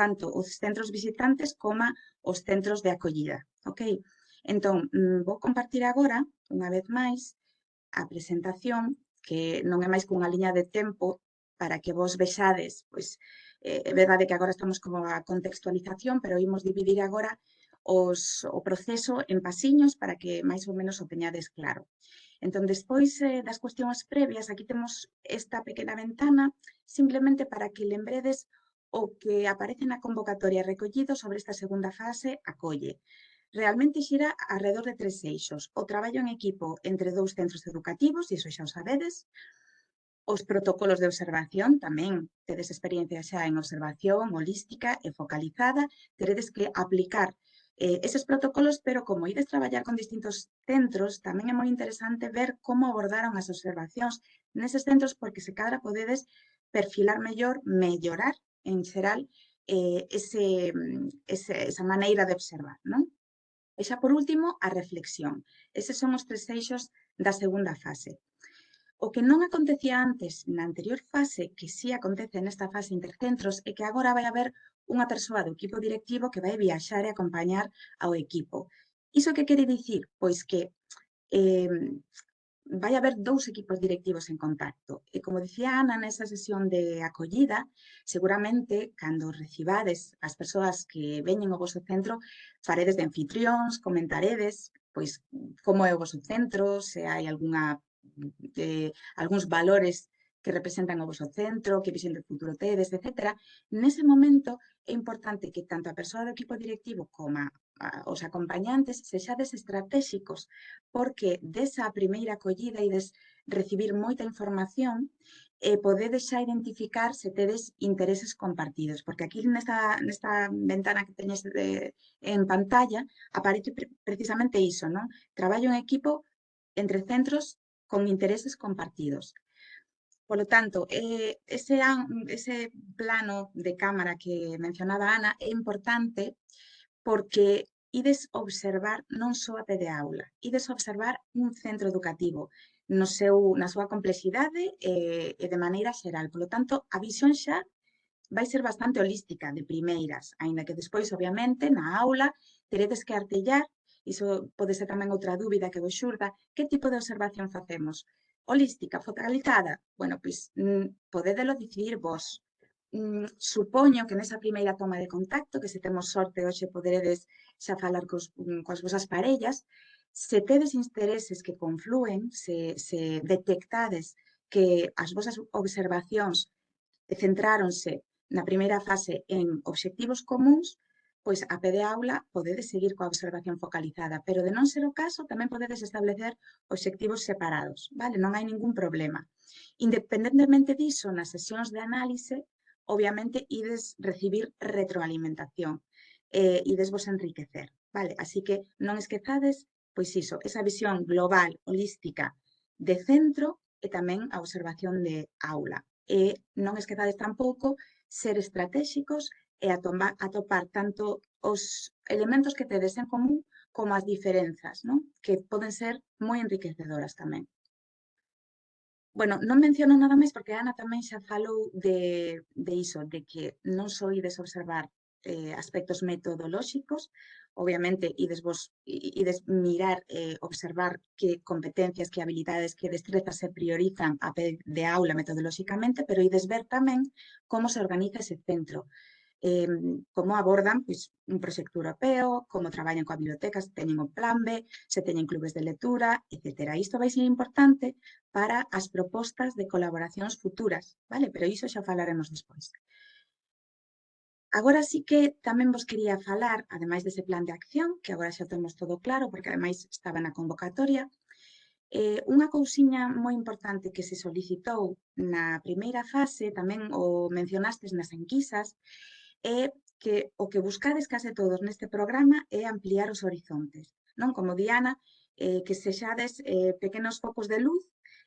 tanto os centros visitantes como os centros de acollida. Okay? Entón, mm, vou compartir agora, unha vez máis, a presentación que non é máis que unha liña de tempo para que vos vexades, pois, eh, é verdade que agora estamos como a contextualización, pero imos dividir agora os, o proceso en pasiños para que máis ou menos o teñades claro. Entón, despois eh, das cuestións previas, aquí temos esta pequena ventana simplemente para que lembredes o que aparece na convocatoria recollido sobre esta segunda fase acolle. Realmente xira alrededor de tres eixos. O traballo en equipo entre dous centros educativos, e iso xa o sabedes, Os protocolos de observación tamén tedes experiencia xa en observación holística e focalizada, teredes que aplicar eh, eses protocolos, pero como ides traballar con distintos centros, tamén é moi interesante ver como abordaron as observacións neses centros, porque se cadra podedes perfilar mellor, mellorar en xeral eh, ese, ese, esa maneira de observar. Non? E xa por último, a reflexión. Eses son os tres eixos da segunda fase. O que non acontecía antes na anterior fase, que sí acontece nesta fase intercentros, é que agora vai haber unha persoa do equipo directivo que vai viaxar e acompañar ao equipo. Iso que quere dicir? Pois que eh, vai haber dous equipos directivos en contacto. E como dicía Ana nesa sesión de acollida, seguramente cando recibades as persoas que veñen ao vosso centro, faredes de anfitrións, comentaredes pois como é o vosso centro, se hai algunha de algúns valores que representan o vosso centro, que visión de futuro tedes, etc. Nese momento é importante que tanto a persoa do equipo directivo como a, a, os acompañantes sexades estratégicos, porque desa primeira acollida e des recibir moita información, e podedes xa identificar se tedes intereses compartidos, porque aquí nesta, nesta ventana que teñes de, en pantalla aparece pre precisamente iso, non? Traballo en equipo entre centros con intereses compartidos. Por lo tanto, eh, ese, ese plano de cámara que mencionaba Ana é importante porque ides observar non só a de aula, ides observar un centro educativo no seu, na súa complexidade e, eh, e de maneira xeral. Por lo tanto, a visión xa vai ser bastante holística de primeiras, aínda que despois, obviamente, na aula teredes que artellar iso pode ser tamén outra dúbida que vos xurda, que tipo de observación facemos? Holística, focalizada? Bueno, pois, mm, podedelo decidir vos. Mm, supoño que nesa primeira toma de contacto, que se temos sorte hoxe poderedes xa falar cos, mm, coas vosas parellas, se tedes intereses que confluen, se, se detectades que as vosas observacións centráronse na primeira fase en obxectivos comuns, pois a pé de aula podedes seguir coa observación focalizada, pero de non ser o caso tamén podedes establecer obxectivos separados, vale? Non hai ningún problema. Independentemente diso, nas sesións de análise, obviamente ides recibir retroalimentación eh, ides vos enriquecer, vale? Así que non esquezades, pois iso, esa visión global, holística, de centro e tamén a observación de aula. E non esquezades tampouco ser estratégicos Eh, e atopar, atopar tanto os elementos que tedes en común como as diferenzas, non? que poden ser moi enriquecedoras tamén. Bueno, non menciono nada máis porque Ana tamén xa falou de, de iso, de que non soides observar eh, aspectos metodolóxicos, obviamente, ides, vos, ides mirar, eh, observar que competencias, que habilidades, que destrezas se priorizan a pé de aula metodolóxicamente, pero ides ver tamén como se organiza ese centro, eh, como abordan pois, un proxecto europeo, como traballan coa biblioteca, se teñen o plan B, se teñen clubes de lectura, etc. Isto vai ser importante para as propostas de colaboracións futuras, vale? pero iso xa falaremos despois. Agora sí que tamén vos quería falar, ademais dese plan de acción, que agora xa temos todo claro, porque ademais estaba na convocatoria, Eh, unha cousiña moi importante que se solicitou na primeira fase, tamén o mencionastes nas enquisas, é que o que buscades case todos neste programa é ampliar os horizontes. Non como Diana, eh, que sexades eh, pequenos focos de luz,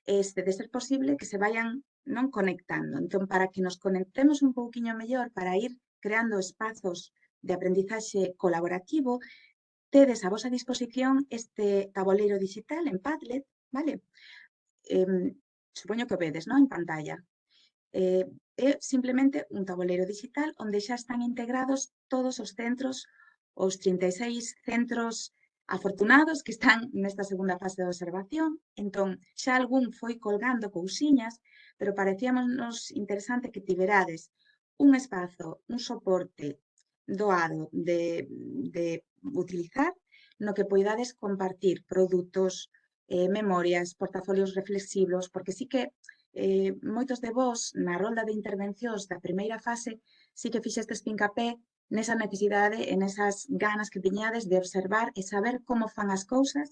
este, de ser posible que se vayan non conectando. Entón, para que nos conectemos un pouquiño mellor, para ir creando espazos de aprendizaxe colaborativo, tedes a vosa disposición este tabuleiro digital en Padlet, vale? Eh, supoño que o vedes, non? En pantalla. Eh, é simplemente un tabuleiro digital onde xa están integrados todos os centros, os 36 centros afortunados que están nesta segunda fase de observación. Entón, xa algún foi colgando cousiñas, pero parecíamos interesante que tiverades un espazo, un soporte doado de, de utilizar no que poidades compartir produtos, eh, memorias, portafolios reflexivos, porque sí que eh, moitos de vós na rolda de intervencións da primeira fase sí que fixestes pincapé nesa necesidade e nesas ganas que tiñades de observar e saber como fan as cousas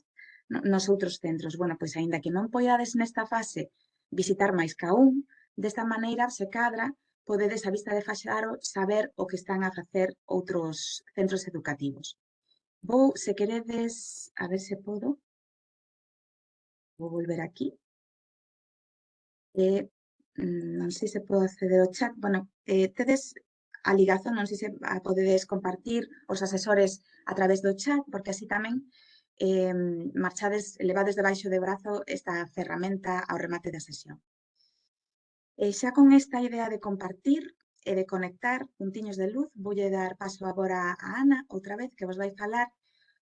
nos outros centros. Bueno, pois aínda que non poidades nesta fase visitar máis ca un, desta maneira se cadra podedes a vista de Faxaro saber o que están a facer outros centros educativos. Vou, se queredes, a ver se podo, vou volver aquí eh, mm, non sei se podo acceder ao chat, bueno, eh, tedes a ligazón, non sei se a podedes compartir os asesores a través do chat, porque así tamén eh, marchades, levades debaixo de brazo esta ferramenta ao remate da sesión. E xa con esta idea de compartir e de conectar puntiños de luz, voulle dar paso agora a Ana, outra vez, que vos vai falar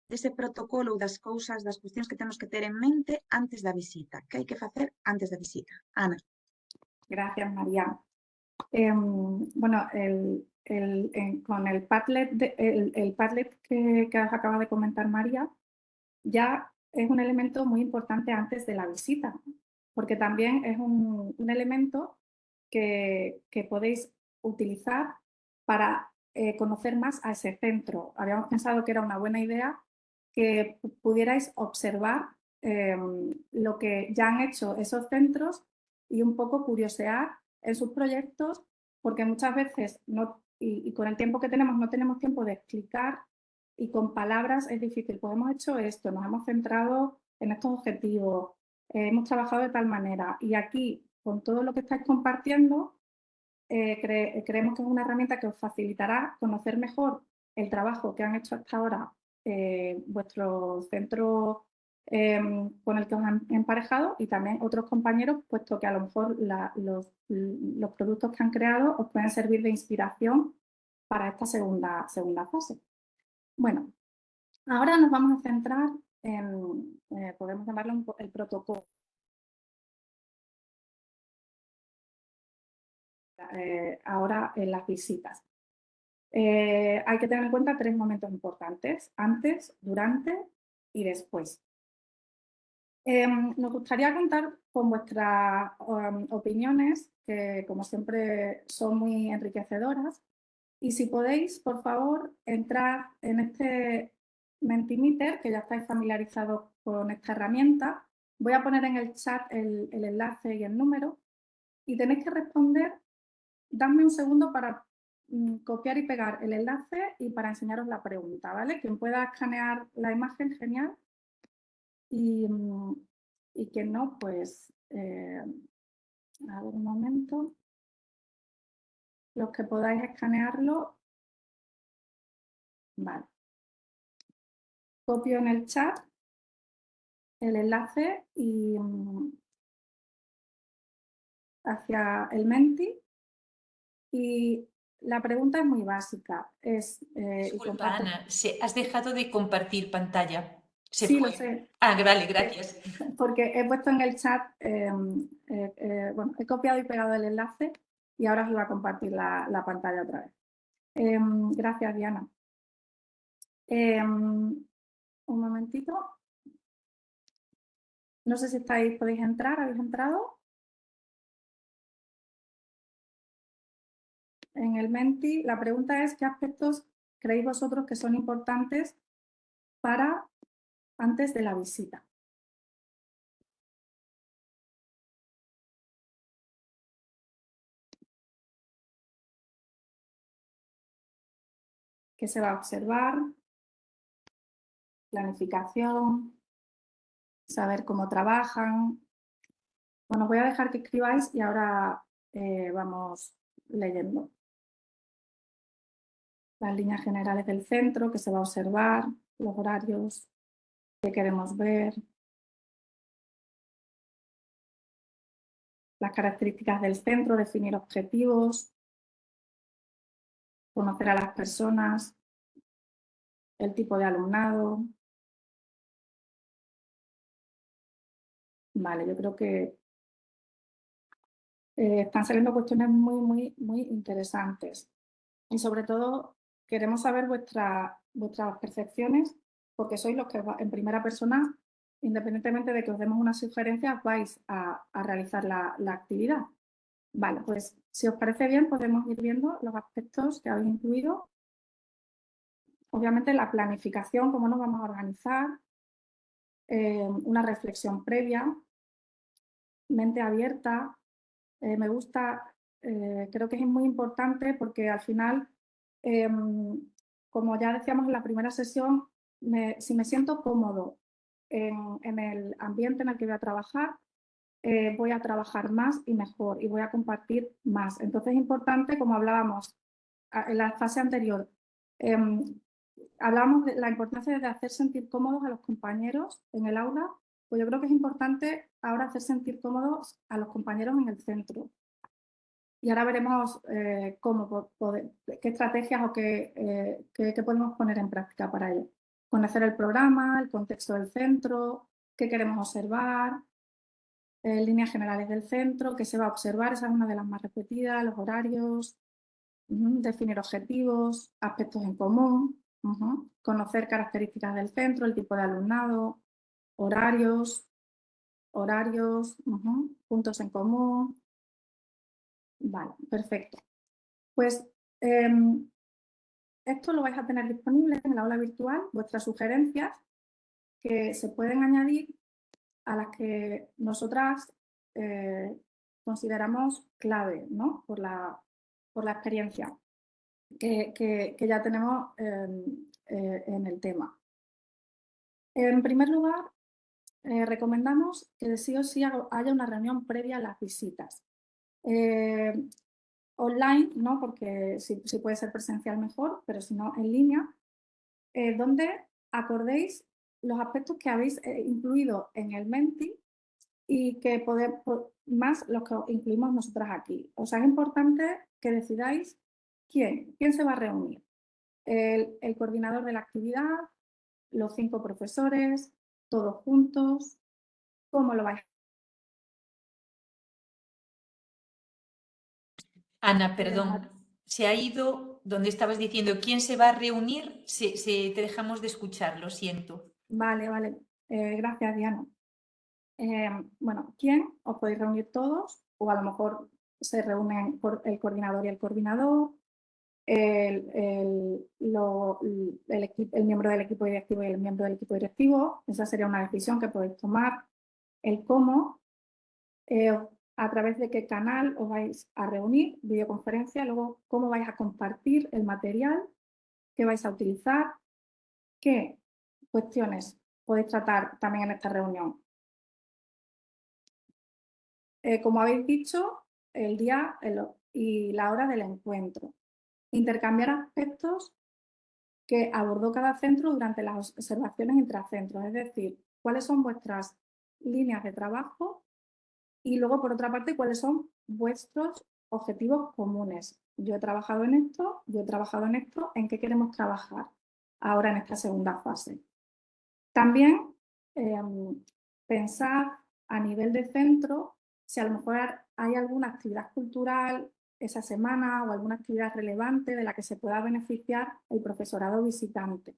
dese protocolo ou das cousas, das cuestións que temos que ter en mente antes da visita. Que hai que facer antes da visita? Ana. Gracias, María. Eh, bueno, el, con el Padlet, de, el, Padlet que, que acaba de comentar María, ya es un elemento muy importante antes de la visita, porque también es un, elemento que, que, podéis utilizar para eh, conocer más a ese centro. Habíamos pensado que era una buena idea que pudierais observar eh, lo que ya han hecho esos centros y un poco curiosear en sus proyectos, porque muchas veces, no, y, con el tiempo que tenemos, no tenemos tiempo de explicar y con palabras es difícil. Pues hemos hecho esto, nos hemos centrado en estos objetivos, eh, hemos trabajado de tal manera y aquí, con todo lo que estáis compartiendo, eh, cre creemos que es una herramienta que os facilitará conocer mejor el trabajo que han hecho hasta ahora eh, vuestro centro eh, con el que os han emparejado y también otros compañeros, puesto que a lo mejor los, productos que han creado os pueden servir de inspiración para esta segunda, segunda fase. Bueno, ahora nos vamos a centrar en, eh, podemos llamarlo el protocolo. Eh, ahora en las visitas. Eh, hay que tener en cuenta tres momentos importantes, antes, durante y después. Eh, nos gustaría contar con vuestras um, opiniones, que como siempre son muy enriquecedoras, y si podéis, por favor, entrar en este Mentimeter, que ya estáis familiarizados con esta herramienta. Voy a poner en el chat el, el enlace y el número, y tenéis que responder, dadme un segundo para copiar y pegar el enlace y para enseñaros la pregunta, ¿vale? Quien pueda escanear la imagen, genial. Y, mm, y quien no, pues, eh, a ver un momento. Los que podáis escanearlo, vale. Copio en el chat el enlace y mm, hacia el Menti y la pregunta es muy básica. Es, eh, Disculpa, Ana, has dejado de compartir pantalla. ¿Se sí, lo sé. Ah, vale, gracias. Porque he puesto en el chat, em, eh, eh, bueno, he copiado y pegado el enlace y ahora os iba a compartir la, la pantalla otra vez. Eh, gracias, Diana. Em, un momentito. No sé si estáis, podéis entrar, ¿habéis entrado? En el Menti, la pregunta es qué aspectos creéis vosotros que son importantes para antes de la visita. ¿Qué se va a observar? Planificación, saber cómo trabajan. Bueno, voy a dejar que escribáis y ahora eh, vamos leyendo las líneas generales del centro que se va a observar, los horarios que queremos ver, las características del centro, definir objetivos, conocer a las personas, el tipo de alumnado. Vale, yo creo que eh, están saliendo cuestiones muy, muy, muy interesantes. Y sobre todo Queremos saber vuestra, vuestras percepciones porque sois los que en primera persona, independientemente de que os demos unas sugerencias, vais a, a realizar la, la, actividad. Vale, pues si os parece bien podemos ir viendo los aspectos que habéis incluido. Obviamente la planificación, cómo nos vamos a organizar, eh, una reflexión previa, mente abierta. Eh, me gusta, eh, creo que es muy importante porque al final Em, como ya decíamos en la primera sesión, si me siento cómodo en, el ambiente en el que voy a trabajar, eh, voy a trabajar más y mejor y voy a compartir más. Entonces es importante, como hablábamos en la fase anterior, em, hablábamos de la importancia de hacer sentir cómodos a los compañeros en el aula, pues yo creo que es importante ahora hacer sentir cómodos a los compañeros en el centro. Y ahora veremos eh, cómo qué estrategias o qué, eh, qué, qué, podemos poner en práctica para ello. conocer el programa, el contexto del centro, qué queremos observar, eh, líneas generales del centro, qué se va a observar, esa es una de las más repetidas, los horarios, definir objetivos, aspectos en común, conocer características del centro, el tipo de alumnado, horarios, horarios, puntos en común. Vale, perfecto. Pues em, esto lo vais a tener disponible en la aula virtual, vuestras sugerencias que se pueden añadir a las que nosotras eh, consideramos clave ¿no? por, la, por la experiencia que, ya tenemos em, eh, en el tema. En primer lugar, eh, recomendamos que sí o sí haya una reunión previa a las visitas. Online, ¿no? porque si, puede ser presencial mejor, pero si no en línea, donde acordéis los aspectos que habéis eh, incluido en el Menti y que podemos, más los que incluimos nosotras aquí. O sea, es importante que decidáis quién, quién se va a reunir. El, coordinador de la actividad, los cinco profesores, todos juntos, cómo lo vais Ana, perdón, se ha ido donde estabas diciendo quién se va a reunir, se, te dejamos de escuchar, lo siento. Vale, vale. Eh, gracias, Diana. Eh, bueno, ¿quién? Os podéis reunir todos o a lo mejor se reúnen el coordinador y el coordinador, el, el, el, miembro del equipo directivo y el miembro del equipo directivo. Esa sería una decisión que podéis tomar. El cómo, eh, a través de qué canal os vais a reunir, videoconferencia, luego cómo vais a compartir el material que vais a utilizar, qué cuestiones podéis tratar también en esta reunión. Eh, como habéis dicho, el día y la hora del encuentro. Intercambiar aspectos que abordó cada centro durante las observaciones intracentros, es decir, cuáles son vuestras líneas de trabajo y luego, por otra parte, cuáles son vuestros objetivos comunes. Yo he trabajado en esto, yo he trabajado en esto, ¿en qué queremos trabajar ahora en esta segunda fase? También em, pensar a nivel de centro si a lo mejor hay alguna actividad cultural esa semana o alguna actividad relevante de la que se pueda beneficiar el profesorado visitante.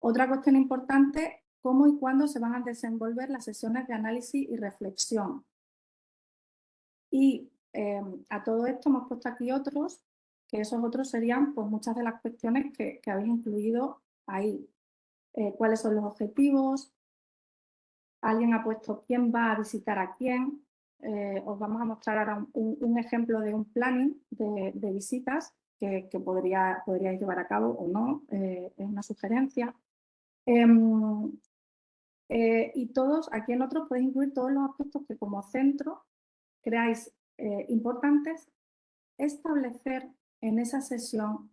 Otra cuestión importante, cómo y cuándo se van a desenvolver las sesiones de análisis y reflexión. Y em, a todo esto hemos puesto aquí otros, que esos otros serían pues, muchas de las cuestiones que habéis incluido ahí. Eh, cuáles son los objetivos, alguien ha puesto quién va a visitar a quién, eh, os vamos a mostrar ahora un, ejemplo de un planning de, visitas que, podría, podríais llevar a cabo o no, eh, es una sugerencia. Em, y todos, aquí en otros podéis incluir todos los aspectos que como centro creáis importantes establecer en esa sesión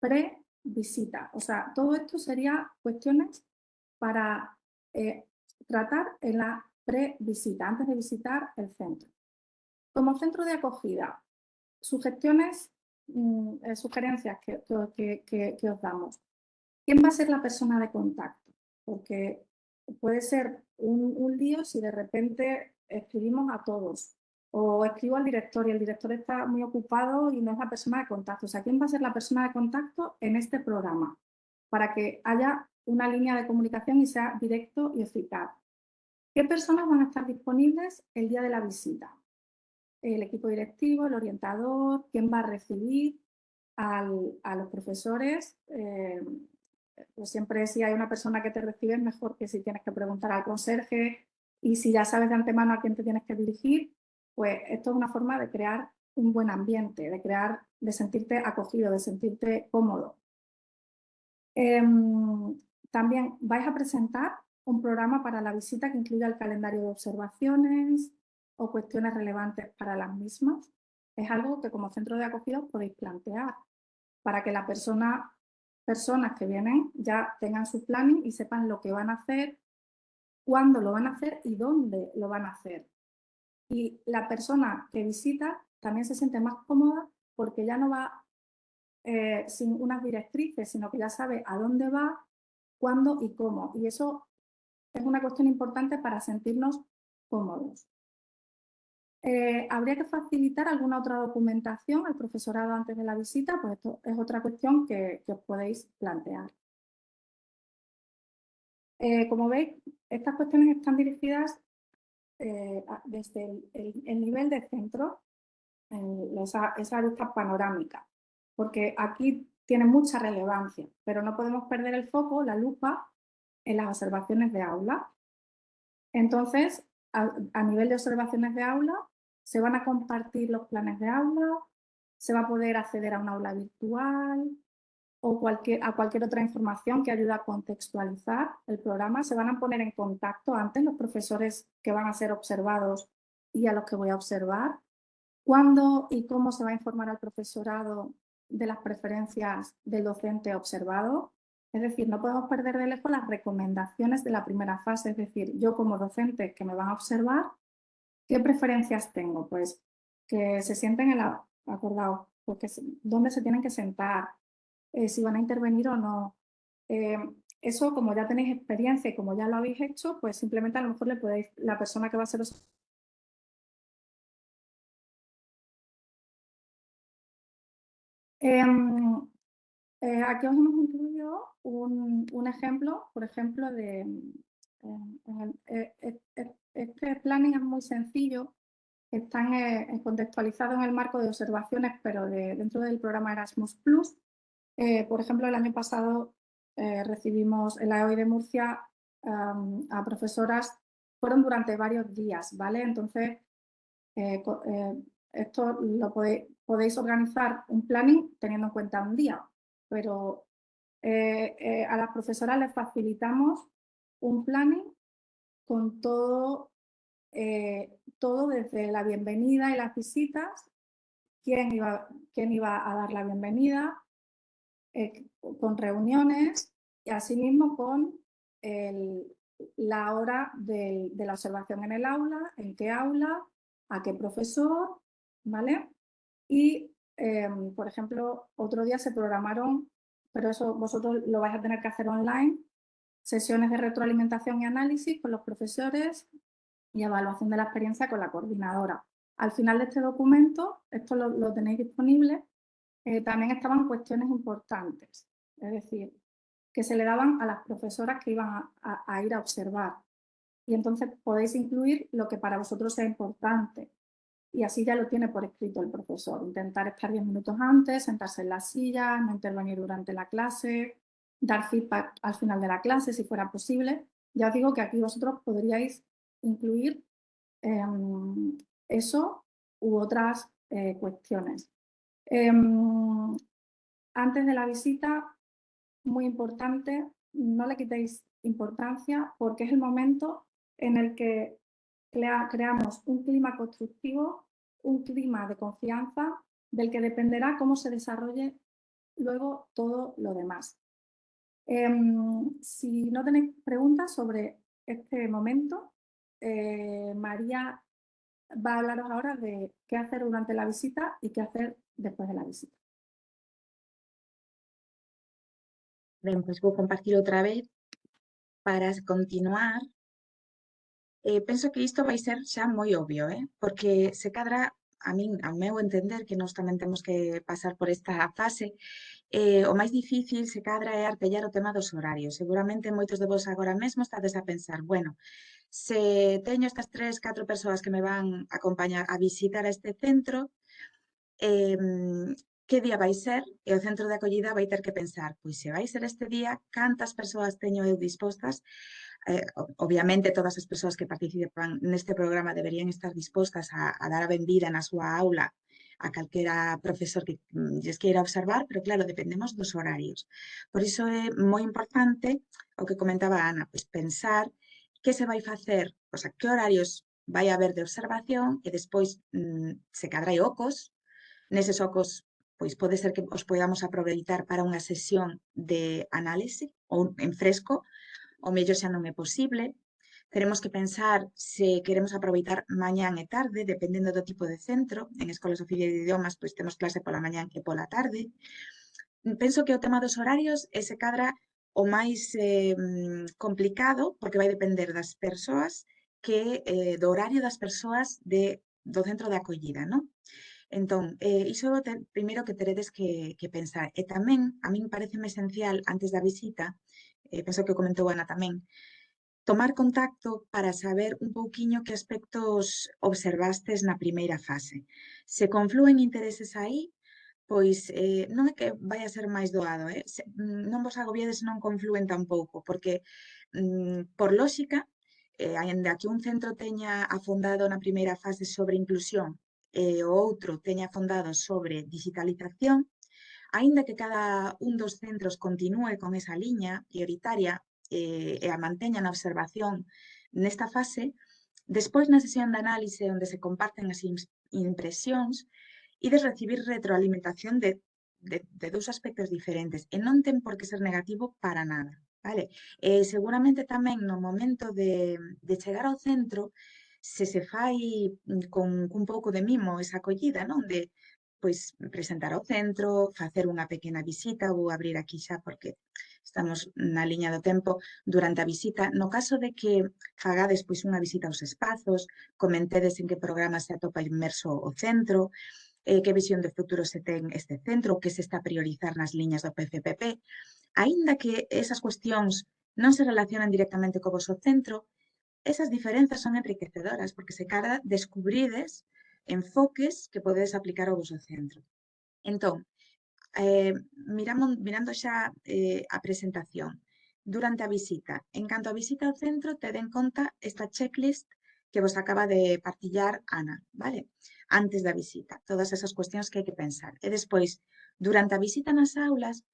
pre visita. O sea, todo esto sería cuestiones para eh, tratar en la pre-visita, antes de visitar el centro. Como centro de acogida, sugestiones, mm, eh, sugerencias que, que, os damos. ¿Quién va a ser la persona de contacto? Porque puede ser un, un lío si de repente escribimos a todos o escribo al director y el director está muy ocupado y no es la persona de contacto. O sea, ¿quién va a ser la persona de contacto en este programa? Para que haya una línea de comunicación y sea directo y eficaz. ¿Qué personas van a estar disponibles el día de la visita? El equipo directivo, el orientador, quién va a recibir a los profesores. Eh, pues siempre si hay una persona que te recibe es mejor que si tienes que preguntar al conserje y si ya sabes de antemano a quién te tienes que dirigir, pues esto es una forma de crear un buen ambiente, de crear, de sentirte acogido, de sentirte cómodo. Em, también vais a presentar un programa para la visita que incluya el calendario de observaciones o cuestiones relevantes para las mismas. Es algo que como centro de acogida podéis plantear para que las persona, personas que vienen ya tengan su planning y sepan lo que van a hacer, cuándo lo van a hacer y dónde lo van a hacer y la persona que visita también se siente más cómoda porque ya no va eh, sin unas directrices, sino que ya sabe a dónde va, cuándo y cómo. Y eso es una cuestión importante para sentirnos cómodos. Eh, ¿Habría que facilitar alguna otra documentación al profesorado antes de la visita? Pues esto es otra cuestión que, os podéis plantear. Eh, como veis, estas cuestiones están dirigidas eh, desde el, nivel de centro, en esa, esa vista panorámica, porque aquí tiene mucha relevancia, pero no podemos perder el foco, la lupa, en las observaciones de aula. Entonces, a, nivel de observaciones de aula, se van a compartir los planes de aula, se va a poder acceder a un aula virtual o cualquier, a cualquier otra información que ayude a contextualizar el programa. Se van a poner en contacto antes los profesores que van a ser observados y a los que voy a observar. ¿Cuándo y cómo se va a informar al profesorado de las preferencias del docente observado? Es decir, no podemos perder de lejos las recomendaciones de la primera fase, es decir, yo como docente que me van a observar, ¿qué preferencias tengo? Pues que se sienten en la, acordado, porque dónde se tienen que sentar, eh, si van a intervenir o no. Eh, eso, como ya tenéis experiencia y como ya lo habéis hecho, pues simplemente a lo mejor le podéis, la persona que va a ser eh, eh, aquí os hemos incluido un, ejemplo, por ejemplo, de... Eh, eh, este planning es muy sencillo, está contextualizado en el marco de observaciones, pero dentro del programa Erasmus+. por ejemplo, el año pasado recibimos en la EOI de Murcia a profesoras, fueron durante varios días, ¿vale? Entonces, esto lo podéis organizar un planning teniendo en cuenta un día, pero eh, eh, a las profesoras les facilitamos un planning con todo, eh, todo desde la bienvenida y las visitas, quién iba, quién iba a dar la bienvenida, con reuniones y asimismo con la hora de, de, la observación en el aula, en qué aula, a qué profesor, ¿vale? Y Em, por ejemplo, otro día se programaron, pero eso vosotros lo vais a tener que hacer online, sesiones de retroalimentación y análisis con los profesores y evaluación de la experiencia con la coordinadora. Al final de este documento, esto lo, tenéis disponible, eh, también estaban cuestiones importantes, es decir, que se le daban a las profesoras que iban a ir a observar. Y entonces podéis incluir lo que para vosotros sea importante, y así ya lo tiene por escrito el profesor. Intentar estar 10 minutos antes, sentarse en la silla, no intervenir durante la clase, dar feedback al final de la clase si fuera posible. Ya os digo que aquí vosotros podríais incluir em, eso u otras eh, cuestiones. Em, antes de la visita, muy importante, no le quitéis importancia porque es el momento en el que creamos un clima constructivo, un clima de confianza del que dependerá cómo se desarrolle luego todo lo demás. Em, si no tenéis preguntas sobre este momento, eh, María va a hablaros ahora de qué hacer durante la visita y qué hacer después de la visita. Bien, pues voy a compartir otra vez para continuar Eh, penso que isto vai ser xa moi obvio, eh? porque se cadra, a min, ao meu entender, que nós tamén temos que pasar por esta fase, eh, o máis difícil se cadra é artellar o tema dos horarios. Seguramente moitos de vos agora mesmo estades a pensar, bueno, se teño estas tres, catro persoas que me van a acompañar a visitar a este centro, eh, que día vai ser e o centro de acollida vai ter que pensar, pois se vai ser este día, cantas persoas teño eu dispostas eh, obviamente todas as persoas que participan neste programa deberían estar dispostas a, a dar a vendida na súa aula a calquera profesor que mm, lles queira observar, pero claro, dependemos dos horarios. Por iso é moi importante o que comentaba Ana, pois pensar que se vai facer, o sea, que horarios vai haber de observación e despois mmm, se cadrai ocos, neses ocos pois pode ser que os podamos aproveitar para unha sesión de análise ou en fresco, o mellor xa non é posible. Teremos que pensar se queremos aproveitar mañán e tarde, dependendo do tipo de centro. En escolas oficiais de idiomas, pois temos clase pola mañán e pola tarde. Penso que eh, o tema dos horarios é se cadra o máis eh, complicado, porque vai depender das persoas, que eh, do horario das persoas de, do centro de acollida, non? Entón, eh, iso é o primeiro que teredes que, que pensar. E tamén, a min parece esencial, antes da visita, eh, penso que comentou Ana tamén, tomar contacto para saber un pouquiño que aspectos observastes na primeira fase. Se confluen intereses aí, pois eh, non é que vai a ser máis doado, eh? Se, mm, non vos agobiades non confluen tampouco, porque mm, por lóxica, eh, ainda que un centro teña afondado na primeira fase sobre inclusión e o outro teña fondado sobre digitalización, aínda que cada un dos centros continúe con esa liña prioritaria eh, e a manteña na observación nesta fase, despois na sesión de análise onde se comparten as impresións e de recibir retroalimentación de, de, de dous aspectos diferentes e non ten por que ser negativo para nada. Vale? E seguramente tamén no momento de, de chegar ao centro se se fai mm, con un pouco de mimo esa acollida, non? De pois presentar ao centro, facer unha pequena visita, vou abrir aquí xa porque estamos na liña do tempo durante a visita. No caso de que fagades pois unha visita aos espazos, comentedes en que programa se atopa inmerso o centro, eh, que visión de futuro se ten este centro, que se está a priorizar nas liñas do PCPP, aínda que esas cuestións non se relacionan directamente co vosso centro, Esas diferenzas son enriquecedoras porque se cada descubrides enfoques que podedes aplicar ao vosso centro. Entón, eh, miramos, mirando xa eh, a presentación, durante a visita, en canto a visita ao centro, ted en conta esta checklist que vos acaba de partillar Ana, vale? Antes da visita, todas esas cuestións que hai que pensar. E despois, durante a visita nas aulas,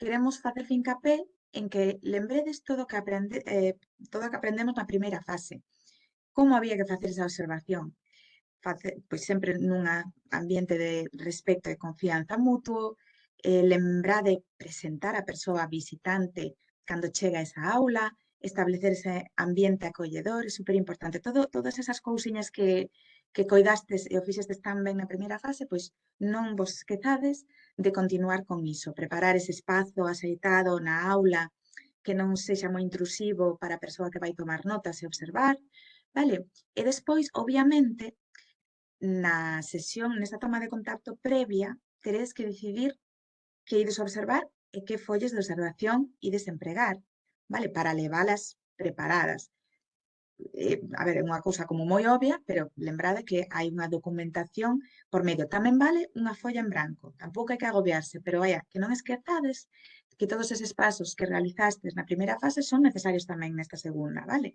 queremos facer fincapé en que lembredes todo que aprende, eh, todo que aprendemos na primeira fase. Como había que facer esa observación? Face, pois sempre nun ambiente de respecto e confianza mutuo, eh, lembrade presentar a persoa visitante cando chega a esa aula, establecer ese ambiente acolledor, é super importante. Todo, todas esas cousiñas que, que coidastes e o fixestes tan ben na primeira fase, pois non vos esquezades de continuar con iso, preparar ese espazo axeitado na aula que non sexa moi intrusivo para a persoa que vai tomar notas e observar, vale? E despois, obviamente, na sesión, nesa toma de contacto previa, teredes que decidir que ides observar e que folles de observación ides empregar, vale? Para leválas preparadas eh, a ver, é unha cousa como moi obvia, pero lembrade que hai unha documentación por medio. Tamén vale unha folla en branco, tampouco hai que agobiarse, pero vaya, que non esquezades que todos eses pasos que realizastes na primeira fase son necesarios tamén nesta segunda, vale?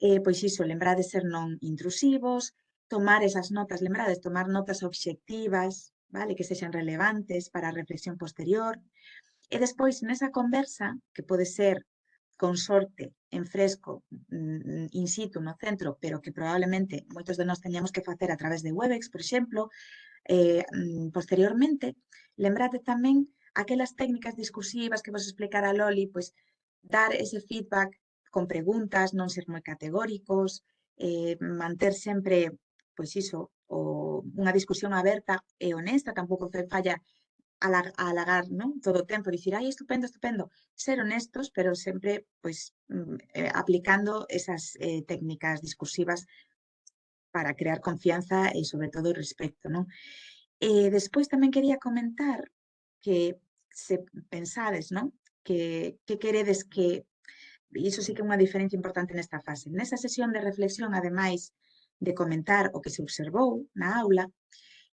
Eh, pois iso, lembrade ser non intrusivos, tomar esas notas, lembrades, tomar notas obxectivas, vale, que sexan relevantes para a reflexión posterior. E despois, nesa conversa, que pode ser con sorte, en fresco, mm, mm, in situ, no centro, pero que probablemente moitos de nós teñamos que facer a través de WebEx, por exemplo, eh, mm, posteriormente, lembrate tamén aquelas técnicas discursivas que vos explicara Loli, pois dar ese feedback con preguntas, non ser moi categóricos, eh, manter sempre, pois iso, o, unha discusión aberta e honesta, tampouco falla alagar ¿no? todo o tempo, dicir, ai, estupendo, estupendo, ser honestos, pero sempre pois, mm, eh, aplicando esas eh, técnicas discursivas para crear confianza e, sobre todo, respecto. Non? E eh, despois tamén quería comentar que se pensades non? que, que queredes que, e iso sí que é unha diferencia importante nesta fase, nesa sesión de reflexión, ademais de comentar o que se observou na aula,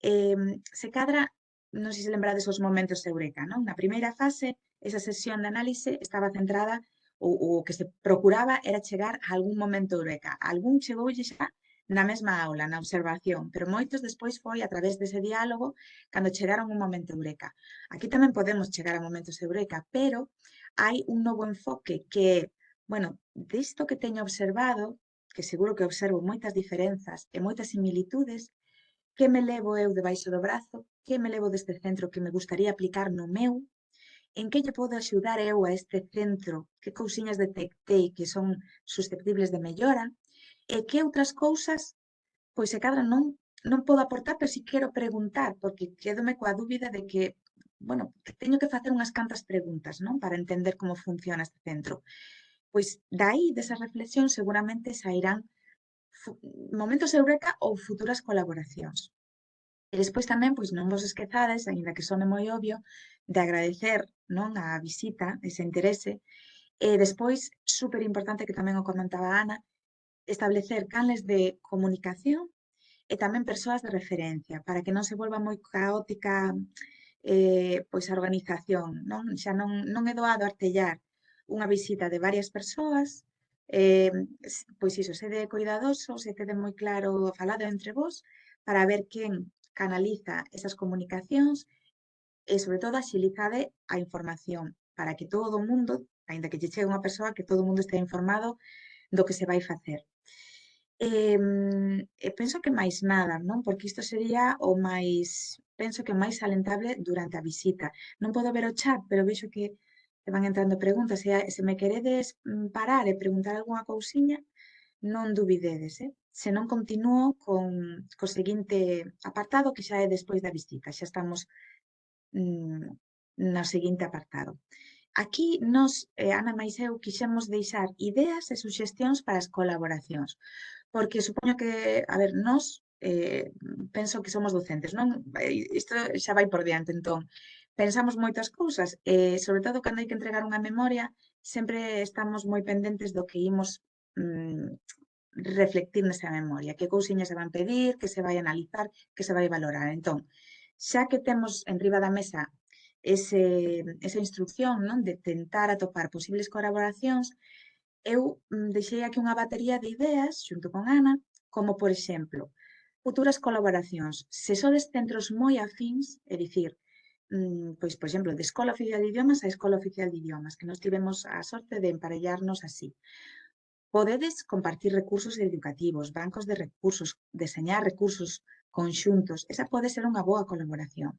eh, se cadra non sei se lembrades os momentos eureka, non? Na primeira fase, esa sesión de análise estaba centrada ou o que se procuraba era chegar a algún momento eureka. Algún chegoulle xa na mesma aula, na observación, pero moitos despois foi a través dese diálogo cando chegaron un momento eureka. Aquí tamén podemos chegar a momentos eureka, pero hai un novo enfoque que, bueno, disto que teño observado, que seguro que observo moitas diferenzas e moitas similitudes, que me levo eu debaixo do brazo, que me levo deste centro que me gustaría aplicar no meu, en que lle podo axudar eu a este centro, que cousiñas detectei que son susceptibles de mellora, e que outras cousas, pois se cadra non, non podo aportar, pero si quero preguntar, porque quedome coa dúbida de que, bueno, teño que facer unhas cantas preguntas, non? Para entender como funciona este centro. Pois dai, desas reflexións, seguramente sairán momentos eureka ou futuras colaboracións. E despois tamén, pois non vos esquezades, aínda que sone moi obvio, de agradecer non a visita, ese interese, e despois, super importante que tamén o comentaba Ana, establecer canles de comunicación e tamén persoas de referencia, para que non se volva moi caótica eh, pois a organización. Non? Xa non, non é doado artellar unha visita de varias persoas, Eh, pois iso, sede cuidadosos se tede moi claro o falado entre vos para ver quen canaliza esas comunicacións e, sobre todo, axilizade a información para que todo o mundo, aínda que lle chegue unha persoa, que todo o mundo este informado do que se vai facer. Eh, e penso que máis nada, non? Porque isto sería o máis, penso que máis alentable durante a visita. Non podo ver o chat, pero vexo que e van entrando preguntas. E se me queredes mm, parar e preguntar algunha cousiña, non dubidedes, eh? se non continuo con co seguinte apartado que xa é despois da visita, xa estamos mm, no seguinte apartado. Aquí nos, eh, Ana máis eu, quixemos deixar ideas e suxestións para as colaboracións, porque supoño que, a ver, nos eh, penso que somos docentes, non? Eh, isto xa vai por diante, entón, pensamos moitas cousas, e sobre todo cando hai que entregar unha memoria, sempre estamos moi pendentes do que imos mm, reflectir nesa memoria, que cousiñas se van pedir, que se vai analizar, que se vai valorar. Entón, xa que temos en riba da mesa ese, esa instrucción non de tentar atopar posibles colaboracións, eu mm, deixei aquí unha batería de ideas xunto con Ana, como por exemplo, futuras colaboracións, sesores centros moi afins, é dicir, pois, por exemplo, de Escola Oficial de Idiomas a Escola Oficial de Idiomas, que nos tivemos a sorte de emparellarnos así. Podedes compartir recursos educativos, bancos de recursos, deseñar recursos conxuntos. Esa pode ser unha boa colaboración.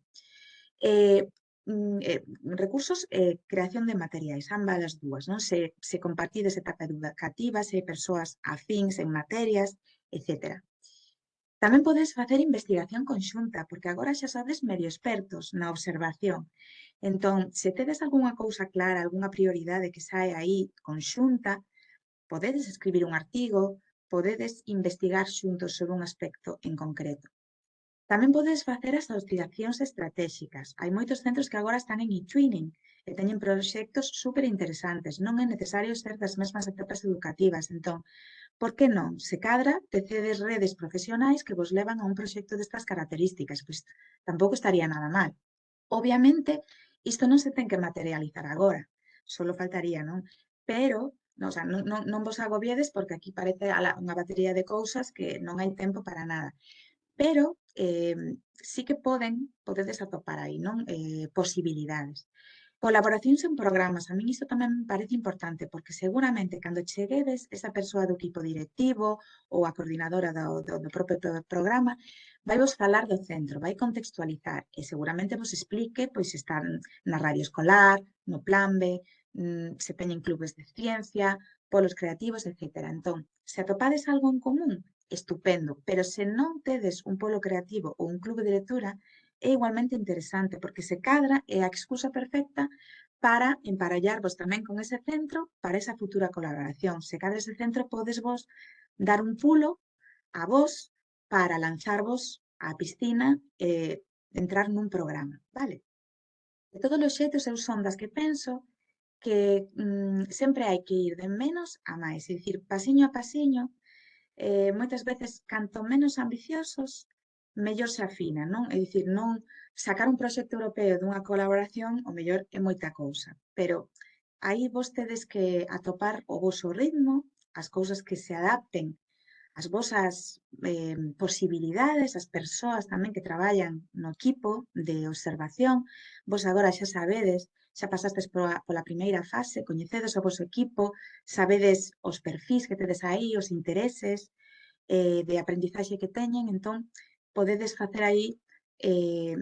Eh, Mm, eh, recursos eh, creación de materiais, ambas as dúas, non? Se, se compartides etapa educativa, se persoas afíns en materias, etc. Tamén podes facer investigación conxunta, porque agora xa sabes medio expertos na observación. Entón, se tedes algunha cousa clara, algunha prioridade que sae aí conxunta, podedes escribir un artigo, podedes investigar xuntos sobre un aspecto en concreto. Tamén podes facer as asociacións estratégicas. Hai moitos centros que agora están en e-twinning e teñen proxectos super interesantes. Non é necesario ser das mesmas etapas educativas. Entón, Por que non? Se cadra, tecedes redes profesionais que vos levan a un proxecto destas características, pois tampouco estaría nada mal. Obviamente, isto non se ten que materializar agora, solo faltaría, non? Pero, non, o sea, non, non, non vos agobiedes porque aquí parece unha batería de cousas que non hai tempo para nada. Pero eh, sí que poden, podedes atopar aí, non? Eh, posibilidades. Colaboracións en programas, a min isto tamén me parece importante, porque seguramente cando cheguedes esa persoa do equipo directivo ou a coordinadora do, do, do propio programa, vai vos falar do centro, vai contextualizar e seguramente vos explique pois están na radio escolar, no plan B, mm, se teñen clubes de ciencia, polos creativos, etc. Entón, se atopades algo en común, estupendo, pero se non tedes un polo creativo ou un clube de lectura, é igualmente interesante, porque se cadra é a excusa perfecta para emparallarvos tamén con ese centro para esa futura colaboración. Se cadra ese centro, podes vos dar un pulo a vos para lanzarvos á piscina e entrar nun programa, vale? De todos os xeitos, eu son das que penso que mm, sempre hai que ir de menos a máis, é dicir, pasiño a pasiño, eh, moitas veces, canto menos ambiciosos, mellor se afina, non? É dicir, non sacar un proxecto europeo dunha colaboración, o mellor é moita cousa, pero aí vostedes que atopar o vosso ritmo, as cousas que se adapten as vosas eh, posibilidades, as persoas tamén que traballan no equipo de observación. Vos agora xa sabedes, xa pasastes pola, pola primeira fase, coñecedes o vosso equipo, sabedes os perfis que tedes aí, os intereses eh, de aprendizaxe que teñen, entón, podedes facer aí eh,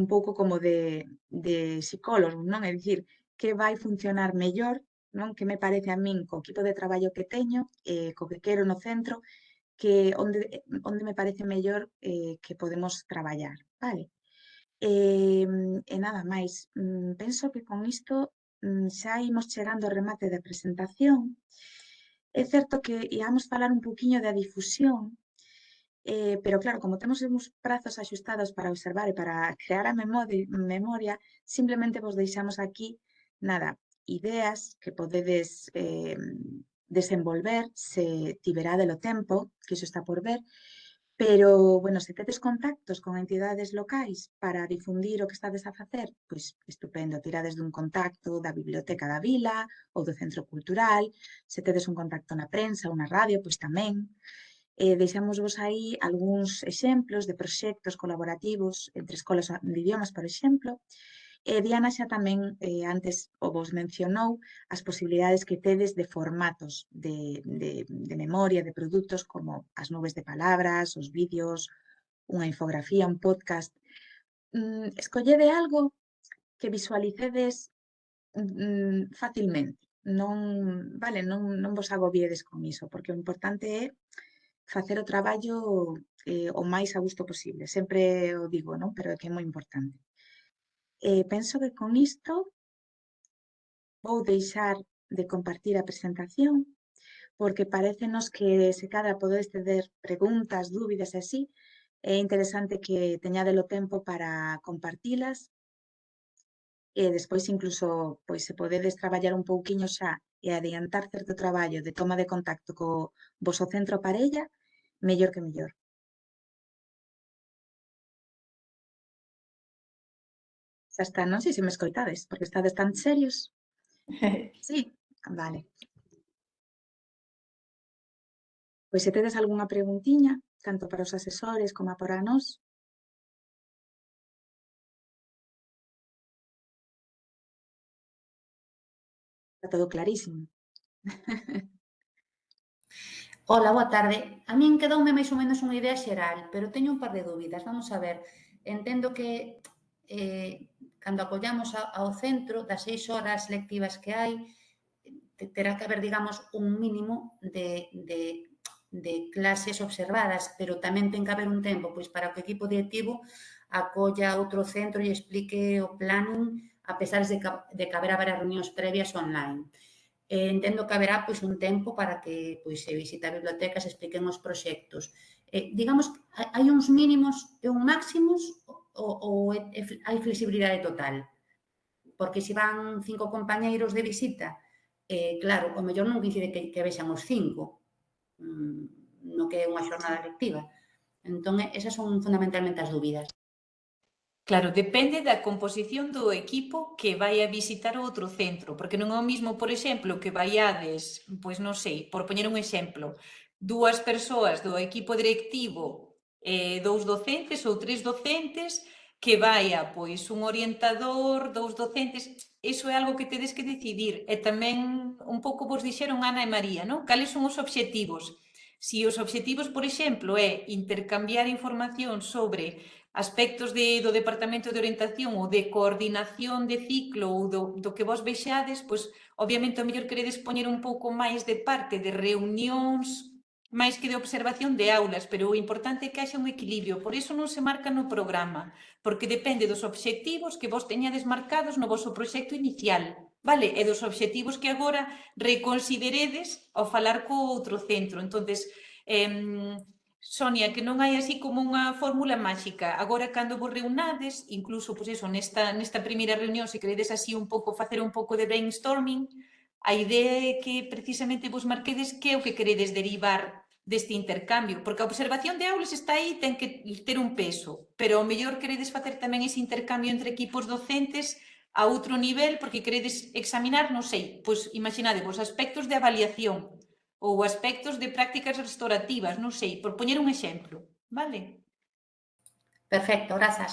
un pouco como de, de psicólogo, non? É dicir, que vai funcionar mellor, non? Que me parece a min co equipo de traballo que teño, eh, co que quero no centro, que onde, onde me parece mellor eh, que podemos traballar, vale? E, e nada máis, mm, penso que con isto mm, xa imos chegando ao remate da presentación. É certo que íamos falar un poquinho da difusión, Eh, pero claro, como temos uns prazos axustados para observar e para crear a memoria, simplemente vos deixamos aquí, nada, ideas que podedes eh, desenvolver se tiverade o tempo, que iso está por ver, Pero, bueno, se tedes contactos con entidades locais para difundir o que estades a facer, pois estupendo, tirades dun contacto da biblioteca da vila ou do centro cultural, se tedes un contacto na prensa ou na radio, pois tamén eh, deixámosvos aí algúns exemplos de proxectos colaborativos entre escolas de idiomas, por exemplo, e Diana xa tamén eh, antes o vos mencionou as posibilidades que tedes de formatos de, de, de memoria, de produtos como as nubes de palabras, os vídeos, unha infografía, un podcast. Mm, escollede algo que visualicedes mm, facilmente. Non, vale, non, non vos agobiedes con iso, porque o importante é facer o traballo eh, o máis a gusto posible. Sempre o digo, non? pero é que é moi importante. Eh, penso que con isto vou deixar de compartir a presentación porque parecenos que se cada podedes ter preguntas, dúbidas e así, é interesante que teñadelo tempo para compartilas e eh, despois incluso pois se podedes traballar un pouquiño xa e adiantar certo traballo de toma de contacto co vosso centro parella, mellor que mellor. Xa está, non sei se me escoitades, porque estades tan serios. Sí, vale. Pois se tedes algunha preguntiña, tanto para os asesores como para nós, Está todo clarísimo. Ola, boa tarde. A min quedoume máis ou menos unha idea xeral, pero teño un par de dúbidas. Vamos a ver, entendo que eh, cando acollamos ao centro das seis horas lectivas que hai, terá que haber, digamos, un mínimo de, de de clases observadas, pero tamén ten que haber un tempo pois para que o equipo directivo acolla outro centro e explique o planning a pesar de que, de que haberá varias reunións previas online eh, entendo que haberá pois, un tempo para que pois, se visite a biblioteca, se expliquen os proxectos. Eh, digamos, hai uns mínimos e un máximos ou, ou hai flexibilidade total? Porque se van cinco compañeiros de visita, eh, claro, o mellor non coincide que, que vexan os cinco, mm, no que é unha xornada lectiva. Entón, esas son fundamentalmente as dúbidas. Claro, depende da composición do equipo que vai a visitar outro centro, porque non é o mismo, por exemplo, que vaiades, pois non sei, por poñer un exemplo, dúas persoas do equipo directivo, eh, dous docentes ou tres docentes, que vaia pois un orientador, dous docentes, iso é algo que tedes que decidir. E tamén un pouco vos dixeron Ana e María, non? Cales son os obxectivos? Se os obxectivos, por exemplo, é intercambiar información sobre aspectos de, do Departamento de Orientación ou de coordinación de ciclo ou do, do que vos vexades, pois, obviamente, o mellor queredes poñer un pouco máis de parte de reunións máis que de observación de aulas, pero o importante é que haxa un equilibrio, por iso non se marca no programa, porque depende dos obxectivos que vos teñades marcados no vosso proxecto inicial vale? E dos obxectivos que agora reconsideredes ao falar co outro centro. entonces eh, Sonia, que non hai así como unha fórmula máxica. Agora, cando vos reunades, incluso, pois eso, nesta, nesta primeira reunión, se queredes así un pouco, facer un pouco de brainstorming, a idea é que precisamente vos marquedes que é o que queredes derivar deste intercambio, porque a observación de aulas está aí, ten que ter un peso, pero o mellor queredes facer tamén ese intercambio entre equipos docentes a outro nivel, porque queredes examinar, non sei, pois imaginade vos aspectos de avaliación, ou aspectos de prácticas restaurativas, non sei, por poñer un exemplo, vale? Perfecto, grazas.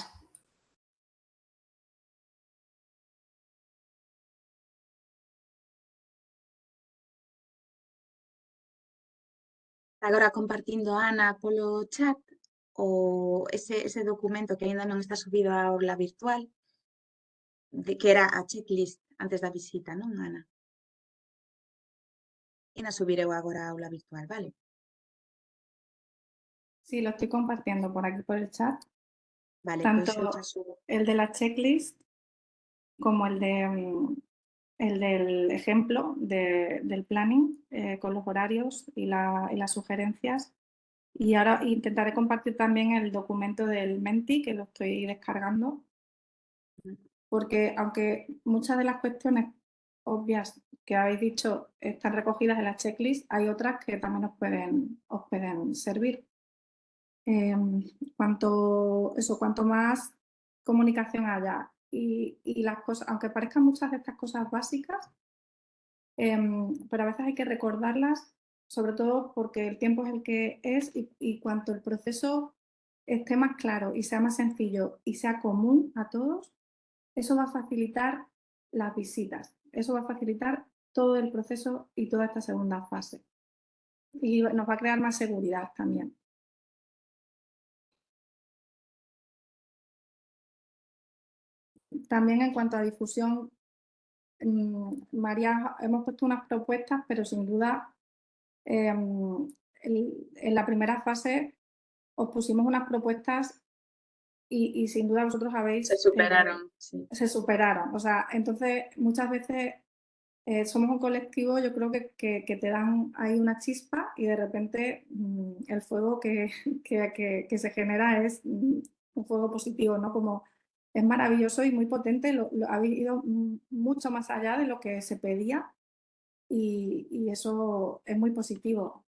agora compartindo Ana polo chat o ese, ese documento que aínda non está subido á aula virtual, de, que era a checklist antes da visita, non, Ana? E na subireu agora a aula virtual, vale? Sí, lo estoy compartiendo por aquí por el chat. Vale, Tanto xa subo. el de la checklist como el, de, mm, el del ejemplo de- del planning eh, con los horarios y, la- y las sugerencias. Y ahora intentaré compartir también el documento del Menti, que lo estoy descargando, porque aunque muchas de las cuestiones obvias que habéis dicho están recogidas en la checklist, hay otras que también os pueden, os pueden servir. Em, cuanto, eso, cuanto más comunicación haya y, y las cosas, aunque parezcan muchas de estas cosas básicas, em, pero a veces hay que recordarlas, sobre todo porque el tiempo es el que es y, y cuanto el proceso esté más claro y sea más sencillo y sea común a todos, eso va a facilitar las visitas, eso va a facilitar todo el proceso y toda esta segunda fase. Y nos va a crear más seguridad también. También en cuanto a difusión, mm, María, hemos puesto unas propuestas, pero sin duda em, en la primera fase os pusimos unas propuestas y, y sin duda vosotros habéis... Se eh, superaron, sí. se superaron. O sea, entonces muchas veces eh, somos un colectivo, yo creo que, que- que te dan ahí una chispa y de repente mm, el fuego que, que- se genera es mm, un fuego positivo, ¿no? Como es maravilloso y muy potente, lo, lo- habéis ido mm, mucho más allá de lo que se pedía y, y eso es muy positivo.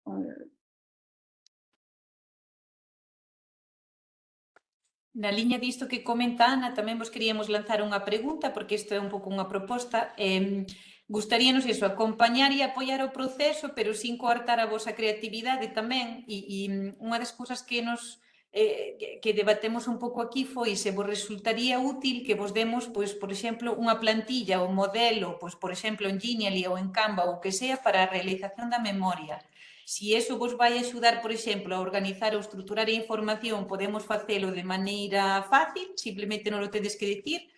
Na liña disto que comenta Ana, tamén vos queríamos lanzar unha pregunta, porque isto é un pouco unha proposta. Eh, gustaríanos iso, acompañar e apoiar o proceso, pero sin coartar a vosa creatividade tamén. E, e unha das cousas que nos eh, que debatemos un pouco aquí foi se vos resultaría útil que vos demos, pois, por exemplo, unha plantilla ou modelo, pois, por exemplo, en Genially ou en Canva ou que sea para a realización da memoria Si eso vos vai axudar, por exemplo, a organizar ou estruturar a información, podemos facelo de maneira fácil, simplemente non o tedes que dicir,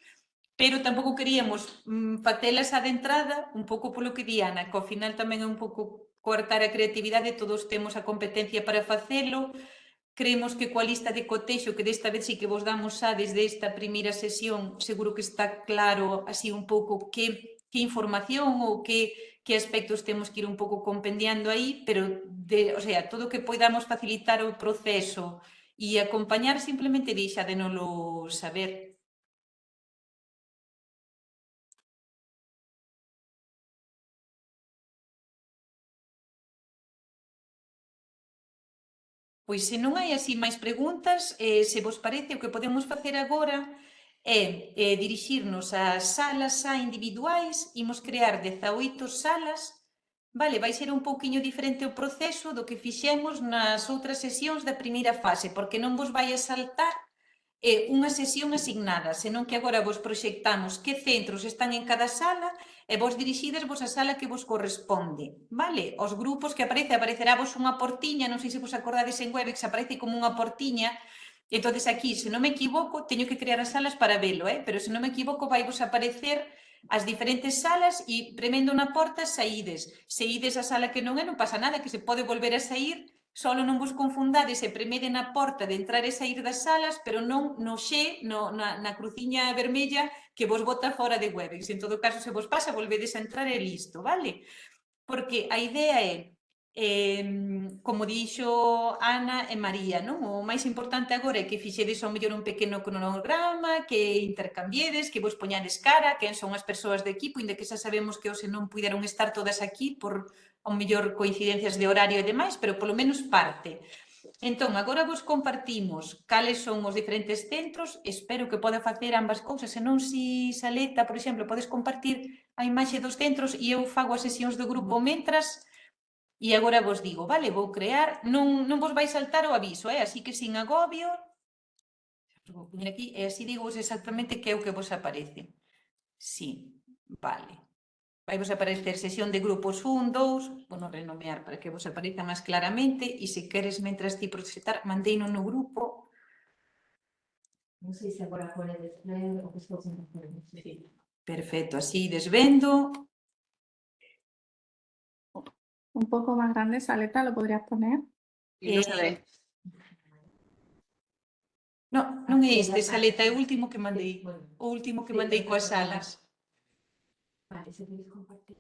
pero tampouco queríamos mm, facelas a de entrada, un pouco polo que di Ana, que ao final tamén é un pouco coartar a creatividade, todos temos a competencia para facelo, creemos que coa lista de cotexo, que desta vez sí que vos damos xa desde esta primeira sesión, seguro que está claro así un pouco que que información ou que, que aspectos temos que ir un pouco compendiando aí, pero de, o sea, todo o que podamos facilitar o proceso e acompañar simplemente deixa de nolo saber. Pois se non hai así máis preguntas, eh, se vos parece o que podemos facer agora é eh, dirixirnos ás salas a individuais, imos crear 18 salas, vale, vai ser un pouquiño diferente o proceso do que fixemos nas outras sesións da primeira fase, porque non vos vai a saltar eh, unha sesión asignada, senón que agora vos proxectamos que centros están en cada sala e vos dirixides vos a sala que vos corresponde. Vale? Os grupos que aparece, aparecerá vos unha portiña, non sei se vos acordades en Webex, aparece como unha portiña Entonces aquí, se non me equivoco, teño que crear as salas para velo, eh? pero se non me equivoco vai vos aparecer as diferentes salas e premendo unha porta saídes. Se ides a sala que non é, non pasa nada, que se pode volver a sair, solo non vos confundades e premeden a porta de entrar e sair das salas, pero non no xe, no, na, na cruciña vermella que vos bota fora de Webex. En todo caso, se vos pasa, volvedes a entrar e listo, vale? Porque a idea é eh, como dixo Ana e María, non? o máis importante agora é que fixedes ao mellor un pequeno cronograma, que intercambiedes, que vos poñades cara, quen son as persoas do equipo, inda que xa sabemos que hoxe non puideron estar todas aquí por ao mellor coincidencias de horario e demais, pero polo menos parte. Entón, agora vos compartimos cales son os diferentes centros, espero que poda facer ambas cousas, se non si Saleta, por exemplo, podes compartir a imaxe dos centros e eu fago as sesións do grupo mentras, E agora vos digo, vale, vou crear, non, non vos vai saltar o aviso, eh? así que sin agobio, vou poñer aquí, e así digo exactamente que é o que vos aparece. Sí, vale. Vai vos aparecer sesión de grupos 1, 2, bueno, renomear para que vos apareza máis claramente, e se queres, mentras ti proxetar, mandei no grupo. Non sei se agora pode ler o que estou facendo. Perfecto, así desvendo, un poco más grande, Saleta, ¿lo podrías poner? Y no se Eh, ve. No, non é este, é o página. último que mandei. O último que mandei coas salas. Vale, se queréis compartir.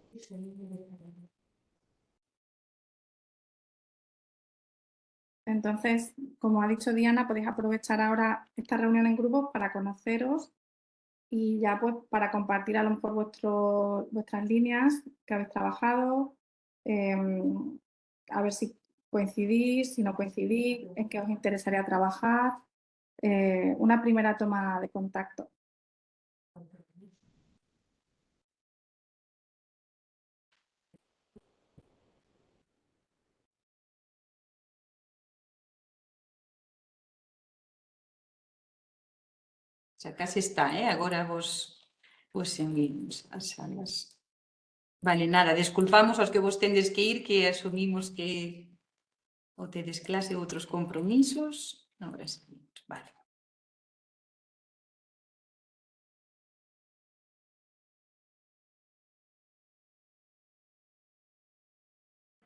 Entonces, como ha dicho Diana, podéis aprovechar ahora esta reunión en grupos para conoceros y ya pues para compartir a lo mejor vuestro, vuestras líneas que habéis trabajado, em, a ver si coincidís, si no coincidís, en qué os interesaría trabajar, eh, una primera toma de contacto. Xa case está, eh? Agora vos, vos as salas. Vale, nada, desculpamos aos que vos tendes que ir, que asumimos que ou tedes clase ou outros compromisos. Agora sí, vale.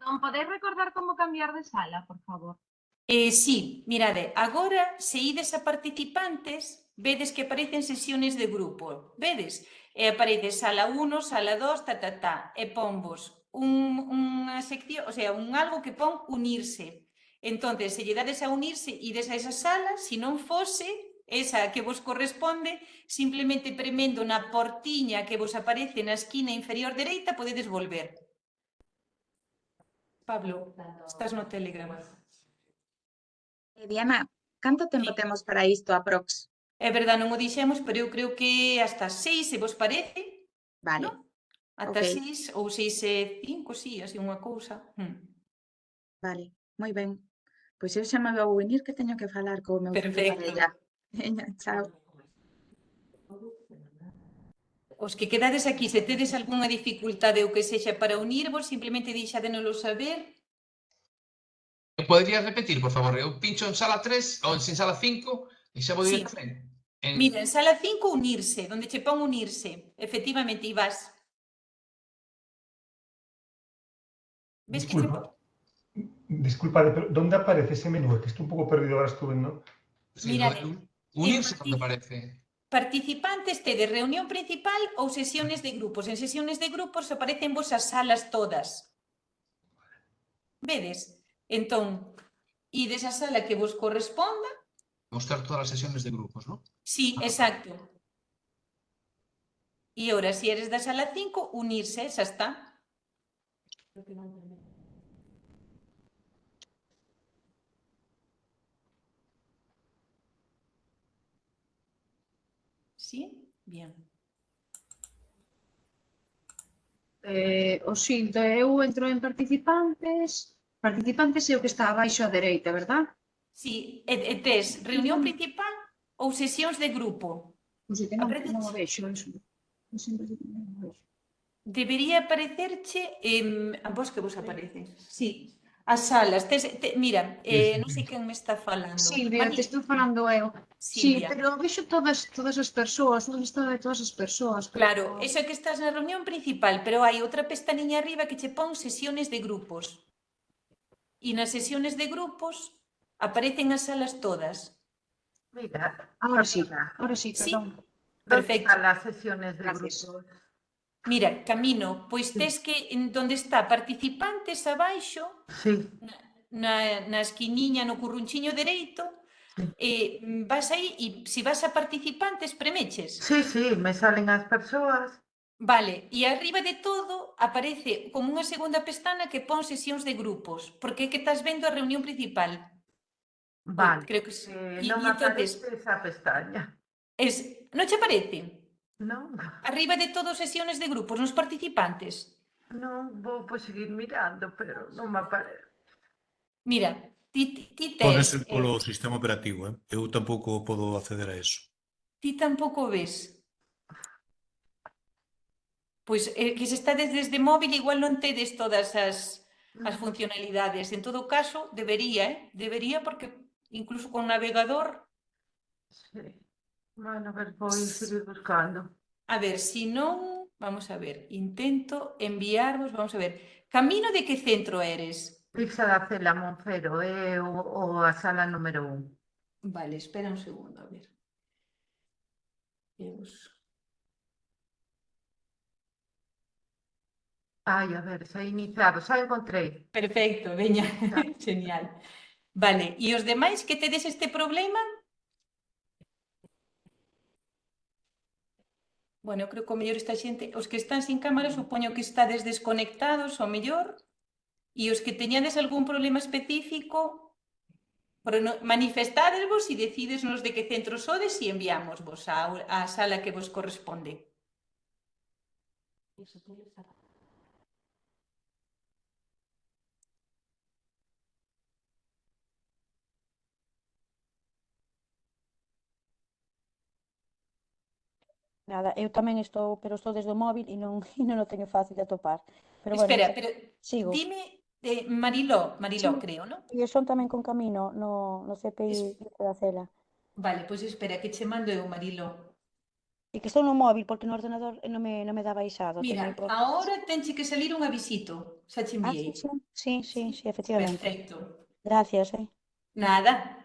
Non podeis recordar como cambiar de sala, por favor? Eh, sí, mirade, agora se ides a participantes, vedes que aparecen sesiones de grupo, vedes? e aparece sala 1, sala 2, ta, ta, ta, e ponvos un, unha sección, o sea, un algo que pon unirse. Entonces, se lle dades a unirse, ides a esa sala, se non fose esa que vos corresponde, simplemente premendo na portiña que vos aparece na esquina inferior dereita, podedes volver. Pablo, estás no Telegram. Eh, Diana, canto tempo sí. temos para isto aprox? É verdade, non o dixemos, pero eu creo que hasta seis, se vos parece. Vale. ¿no? Ata okay. seis ou seis e cinco, sí, así unha cousa. Hmm. Vale, moi ben. Pois eu xa me vou venir que teño que falar co meu Perfecto. filho Veña, chao. Os que quedades aquí, se tedes algunha dificultade ou que sexa para unirvos, simplemente deixadenolo saber. Poderías repetir, por favor? Eu pincho en sala 3 ou en sala 5 e xa vou ir Sí. En... Mira, en sala 5 unirse, donde che pon unirse, efectivamente, e vas. Ves que Disculpa. Disculpade, pero ¿dónde aparece ese menú? Es que estoy un poco perdido ahora estuve, ¿no? Sí, Mira, de unirse en donde partic- parece. Participantes tedes reunión principal ou sesiones de grupos. En sesiones de grupos aparecen vos as salas todas. Vedes? Entón, ides a sala que vos corresponda. mostrar todas as sesiones de grupos, non? Sí, ah. exacto. E ora, se si eres da sala 5, unirse, xa está. Sí, bien. Eh, o xildo, eu entro en participantes, participantes é o que está abaixo á dereita, verdad? Sí, e, e tes reunión mm. principal ou sesións de grupo. Pois eu non o vexo, eso. Non sempre non o vexo. Debería aparecerche, eh, a vos que vos aparece. Sí, as salas. Tes, te, mira, eh, non sei quen me está falando. Silvia, Mani... te estou falando eu. Silvia. Sí, pero vexo todas, todas as persoas, non está de todas as persoas. Pero... Claro, eso que estás na reunión principal, pero hai outra pestañiña arriba que che pon sesiones de grupos. E nas sesiones de grupos Aparecen as salas todas. Mira, ahora sí, ahora sí, perdón. Sí, perfecto. Las sesiones de Gracias. grupos. Mira, Camino, pois tes que en donde está participantes abaixo, sí. na, na esquiniña, no currunchiño dereito, eh, vas aí e se vas a participantes premeches. Sí, sí, me salen as persoas. Vale, e arriba de todo aparece como unha segunda pestana que pon sesións de grupos, porque é que estás vendo a reunión principal. Vale. Creo que sí. Eh, non me aparece esa pestaña. Es, non che aparece? Non. Arriba de todo sesiones de grupos, nos participantes. Non, vou pues, seguir mirando, pero non me aparece. Mira, ti, ti tes... Podes ser polo eh, sistema operativo, eh? eu tampouco podo acceder a eso. Ti tampouco ves. Pois eh, que se está desde, desde móvil igual non tedes todas as, as mm. funcionalidades. En todo caso, debería, eh? debería porque incluso con navegador, Sí. Bueno, a ver, voy a seguir buscando. a ver, si non, vamos a ver, intento enviarvos, vamos a ver, camino de que centro eres? Pizza da Cela Moncero, é o, o a sala número un. Vale, espera un segundo, a ver. Eus. Ai, a ver, xa iniciado, xa encontrei. Perfecto, veña, genial. Vale, e os demais que tedes este problema? Bueno, eu creo que o mellor esta xente, os que están sin cámara, supoño que estades desconectados, o mellor, e os que teñades algún problema específico, manifestadesvos e decidesnos de que centro sodes e enviámosvos á, á sala que vos corresponde. Iso tú Nada, eu tamén estou, pero estou desde o móvil e non, e non o teño fácil de atopar. Pero bueno, Espera, pero sigo. dime de Mariló, Mariló sí. creo, non? E son tamén con Camino, no, no CPI es... da Cela. Vale, pois pues espera, que che mando eu, Mariló. E que estou no móvil, porque no ordenador non me, non me dá baixado. Mira, por... porque... agora tenche que salir un avisito, xa che ah, enviei. Ah, sí, sí, sí, sí, sí efectivamente. Perfecto. Gracias, eh. Nada.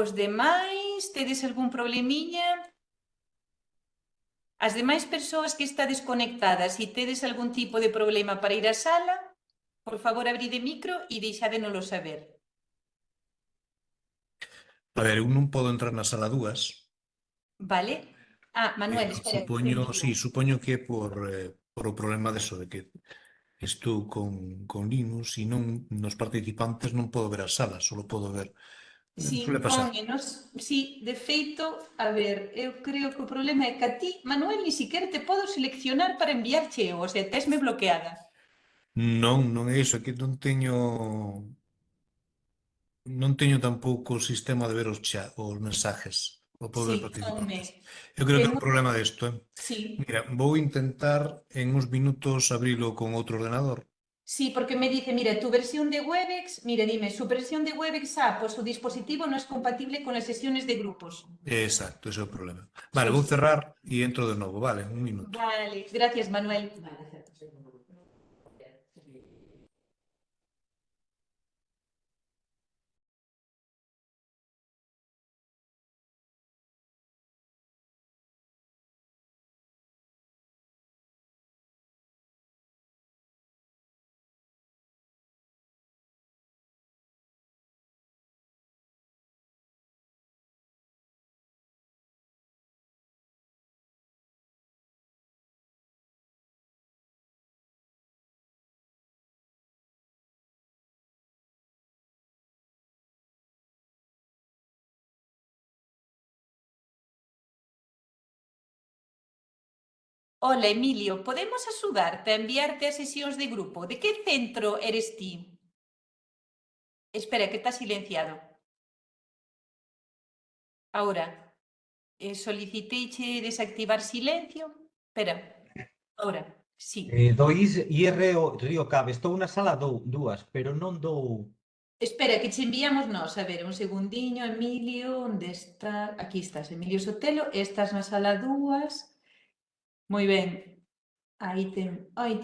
Os demais, tedes algún problemiña? As demais persoas que está desconectadas e tedes algún tipo de problema para ir á sala, por favor, abride micro e deixádenolo saber. A ver, eu non podo entrar na sala 2. Vale. Ah, Manuel, eh, espera. Supoño, sí, supoño que é por, eh, por o problema de eso, de que estou con, con Linux e non nos participantes non podo ver a sala, solo podo ver Sí, pasa? menos. Sí, de feito, a ver, eu creo que o problema é que a ti, Manuel, ni siquiera te podo seleccionar para enviarche eu, o sea, tesme bloqueada. Non, non é iso, é que non teño non teño tampouco o sistema de ver os chat, os mensajes, o pobre sí, participantes. Eu creo que é un problema desto, eh? Sí. Mira, vou intentar en uns minutos abrilo con outro ordenador sí, porque me dice, mira, tu versión de Webex, mira, dime, su versión de Webex, ah, pues su dispositivo no es compatible con las sesiones de grupos. Exacto, ese é o problema. Vale, vou cerrar e entro de novo, vale, un minuto. Vale, gracias, Manuel. Hola, Emilio, podemos axudarte a enviarte a sesións de grupo? De que centro eres ti? Espera, que está silenciado. Ahora, eh, soliciteiche desactivar silencio. Espera, ahora, sí. Eh, dois IRO, Río Cabe, estou na sala dou, dúas, pero non dou... Espera, que che enviamos nós. A ver, un segundiño, Emilio, onde está? Aquí estás, Emilio Sotelo. Estás na sala dúas. Moi ben. Aí ten... Ai,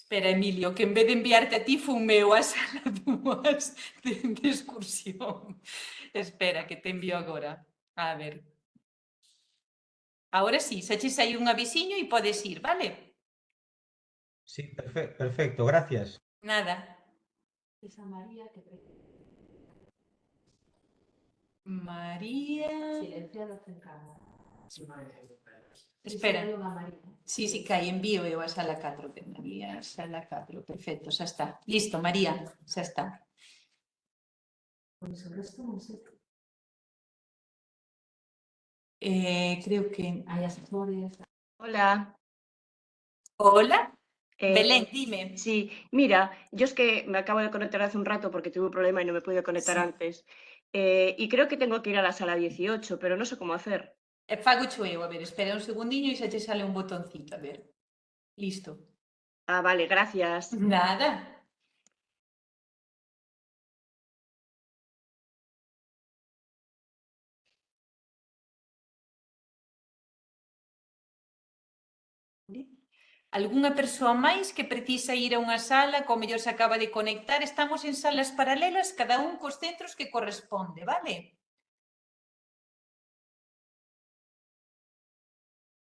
Espera, Emilio, que en vez de enviarte a ti fun meu a sala de, de excursión. Espera, que te envío agora. A ver. Ahora sí, xa che sai un avisiño e podes ir, vale? Sí, perfe perfecto, gracias. Nada. Esa María que María... silenciado en cámara. Espera. Sí, sí, que aí envío eu a sala 4, que María, sala 4, perfecto, xa está. Listo, María, xa está. Eh, creo que... Hola. Hola, Eh, Belén, dime. Sí, mira, yo es que me acabo de conectar hace un rato porque tuve un problema y no me pude conectar Sí. antes. Eh, y creo que tengo que ir a la sala 18, pero no sé cómo hacer. E fago cho eu, a ver, espera un segundiño e xa te sale un botoncito, a ver. Listo. Ah, vale, gracias. Nada. Algúnha persoa máis que precisa ir a unha sala, como mellor se acaba de conectar, estamos en salas paralelas, cada un cos centros que corresponde, vale?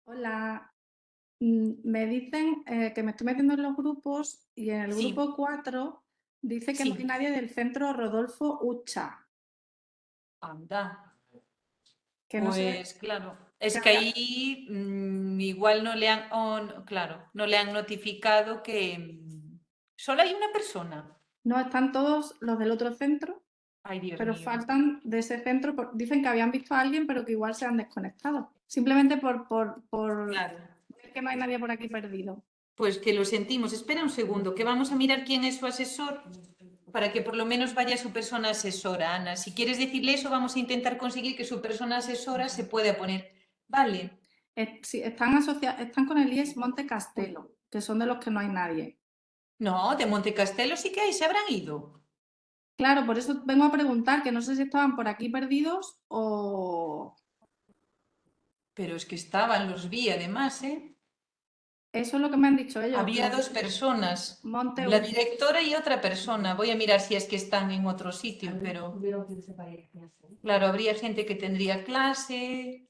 Hola, Mm, me dicen eh, que me estoy metiendo en los grupos y en el Sí. grupo 4 dice que no hay nadie del centro Rodolfo Ucha. Anda. Que no sé- Pues claro, es que ahí mm, igual no le han, o no- claro, no le han notificado que mm, solo hay una persona. No, están todos los del otro centro, Ay, Dios pero mío. faltan de ese centro. por- dicen que habían visto a alguien, pero que igual se han desconectado. Simplemente por, por, por Claro. ver que no hay nadie por aquí perdido. Pues que lo sentimos. Espera un segundo, que vamos a mirar quién es su asesor para que por lo menos vaya su persona asesora, Ana. Si quieres decirle eso, vamos a intentar conseguir que su persona asesora se pueda poner. Vale. Eh, sí, están, asocia- están con el IES Monte Castelo, que son de los que no hay nadie. No, de Monte Castelo sí que hay, se habrán ido. Claro, por eso vengo a preguntar, que no sé si estaban por aquí perdidos o... Pero es que estaban, los vi además, ¿eh? Eso es lo que me han dicho ellos. Había dos personas, Monte la directora y otra persona. Voy a mirar si es que están en otro sitio, pero claro, habría gente que tendría clase,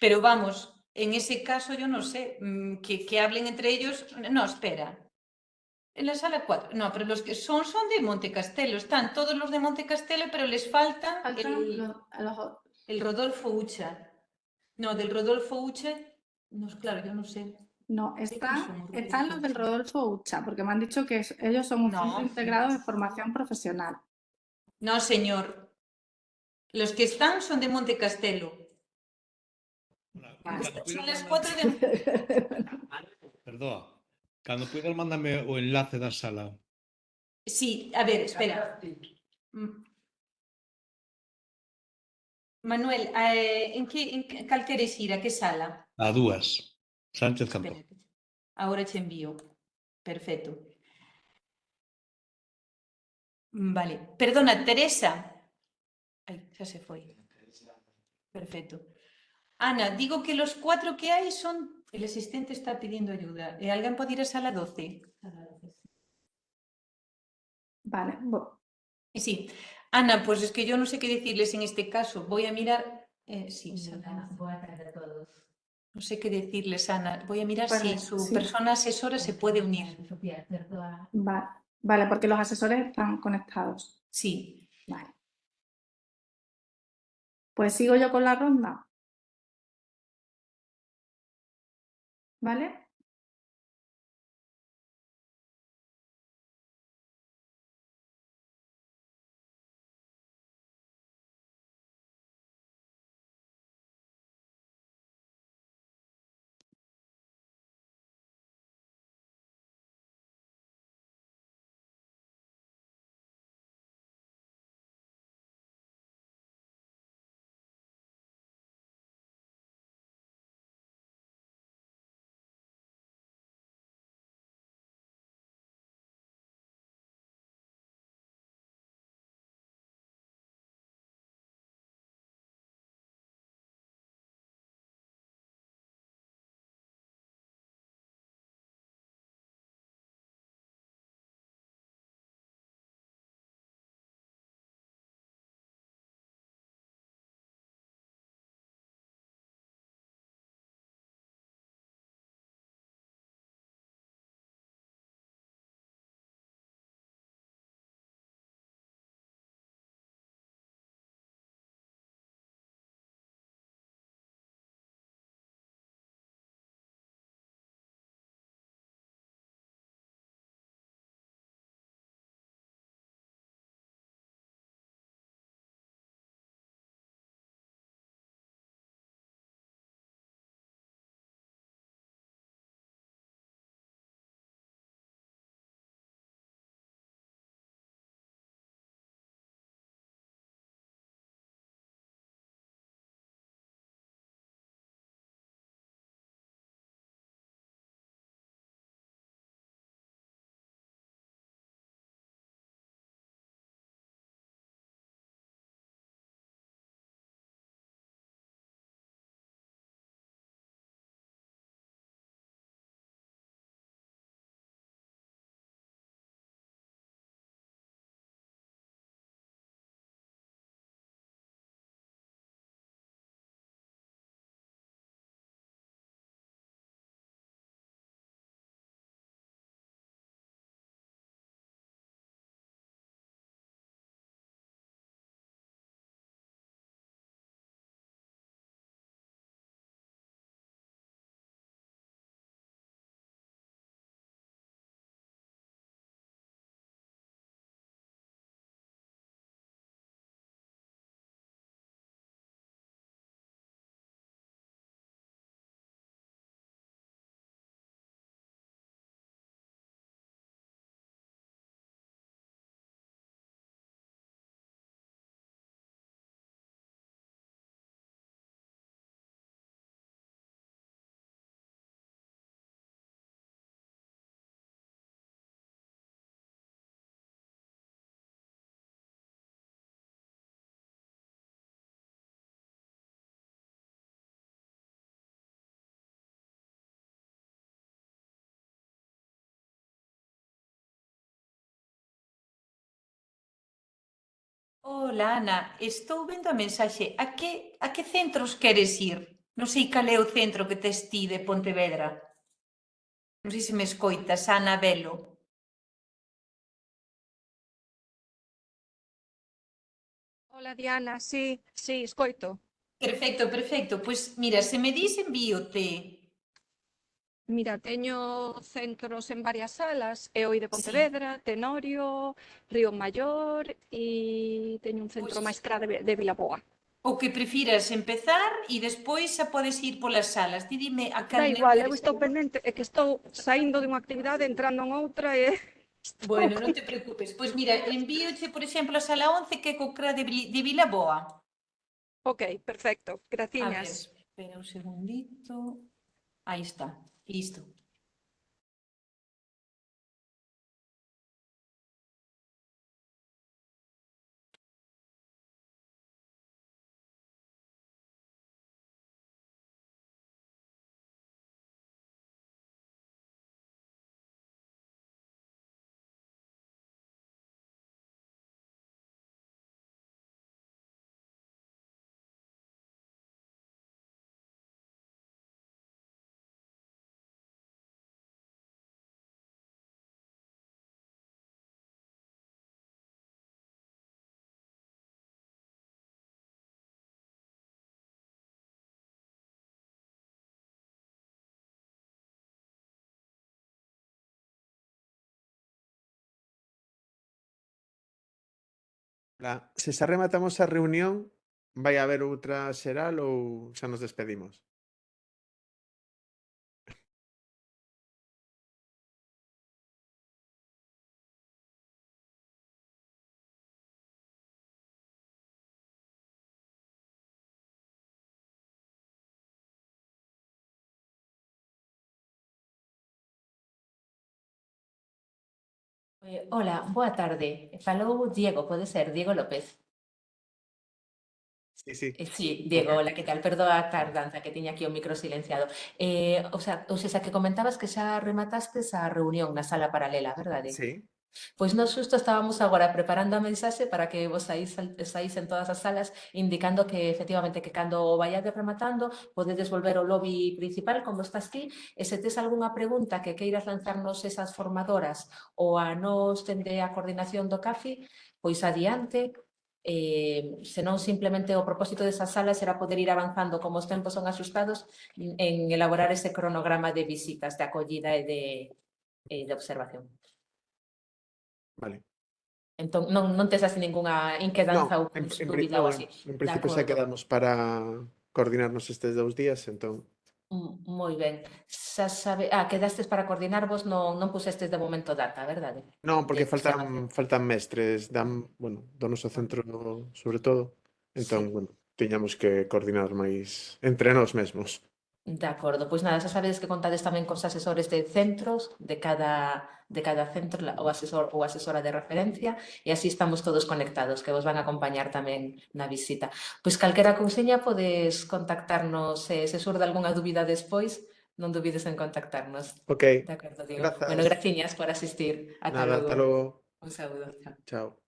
pero vamos, en ese caso yo no sé, mm, que, que hablen entre ellos. No, espera. En la sala 4, no, pero los que son son de Monte Castelo, están todos los de Monte Castelo, pero les falta el, Rodolfo Ucha. No, del Rodolfo Ucha, no, claro, yo no sé. No, están, los del Rodolfo Ucha, porque me han dicho que ellos son un No. centro integrado de formación profesional. No, señor. Los que están son de Monte Cando Son las 4 de... Perdoa. Cando puidas, mándame o enlace da sala. Sí, a ver, espera. Mm. Manuel, eh, en que, en que cal queres ir? A que sala? A dúas. Sánchez Campo. Espera, ahora te envío. Perfecto. Mm, vale. Perdona, Teresa. Ai, xa se foi. Perfecto. Ana, digo que los cuatro que hay son... El asistente está pidiendo ayuda. Eh, ¿Alguien puede ir a sala 12? Vale, Sí. Ana, pues es que yo no sé qué decirles en este caso. Voy a mirar... eh, sí, sala- Buenas tardes a todos. No sé qué decirles, Ana. Voy a mirar Vale, si su sí. persona asesora se puede unir. Sofía, perdoa. va- vale, porque los asesores están conectados. Sí. Vale. Pues sigo yo con la ronda. ¿Vale? Ola, Ana, estou vendo a mensaxe. A que, a que centros queres ir? Non sei cal é o centro que tes ti de Pontevedra. Non sei se me escoitas, Ana Belo. Ola, Diana, sí, sí, escoito. Perfecto, perfecto. Pois, mira, se me dis envíote Mira, teño centros en varias salas, EOI de Pontevedra, sí. Tenorio, Río Maior e teño un centro pois... máis de, de Vilaboa. O que prefiras empezar e despois xa podes ir polas salas. Ti dime a cal Da igual, eu estou pendente, é que estou saindo de unha actividade, entrando en outra e... Bueno, non te preocupes. Pois mira, envíoche, por exemplo, a sala 11 que é co CRA de, de Vilaboa. Ok, perfecto. Graciñas. A ver, espera un segundito. Aí está. Listo. Tá. Se xa rematamos a reunión, vai haber outra xeral ou xa nos despedimos? Hola, boa tarde. Falou Diego, pode ser, Diego López. Sí, sí. Eh, sí, Diego, hola, que tal? Perdoa a tardanza que tiña aquí o micro silenciado. Eh, o sea, o sea, que comentabas que xa rematastes a reunión na sala paralela, verdade? Sí, Pois nós xusto estábamos agora preparando a mensaxe para que vos saís, saís en todas as salas indicando que efectivamente que cando vayades rematando podedes volver ao lobby principal como estás ti e se tes algunha pregunta que queiras lanzarnos esas formadoras ou a nos tende a coordinación do CAFI? Pois adiante. Eh, senón simplemente o propósito desas salas era poder ir avanzando como os tempos son asustados en elaborar ese cronograma de visitas, de acollida e de, eh, de observación. Vale. Entón, non, non tes así ninguna inquedanza no, ou en, en, dúbida ou así. En principio xa quedamos para coordinarnos estes dous días, entón. Moi ben. Xa sabe, ah, quedastes para coordinarvos, non, non pusestes de momento data, verdade? Non, porque que, faltan, faltan mestres, dan, bueno, do noso centro sobre todo. Entón, sí. bueno, tiñamos que coordinar máis entre nós mesmos. De acordo, pois nada, xa sabedes que contades tamén cos asesores de centros de cada, de cada centro o asesor ou asesora de referencia e así estamos todos conectados que vos van a acompañar tamén na visita. Pois calquera cousiña podes contactarnos eh, se surda algunha dúbida despois, non dubides en contactarnos. Ok, de acordo, Diego. Grazas. Bueno, graciñas por asistir. Ata Nada, logo. Hasta logo. Un saúdo. Chao. Chao.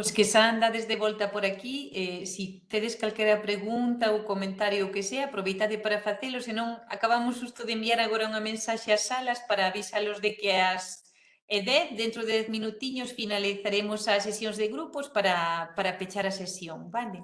Os que xa andades de volta por aquí, eh, si tedes calquera pregunta ou comentario o que sea, aproveitade para facelo, senón acabamos justo de enviar agora unha mensaxe ás salas para avisalos de que as e 10, dentro de 10 minutiños finalizaremos as sesións de grupos para, para pechar a sesión, vale?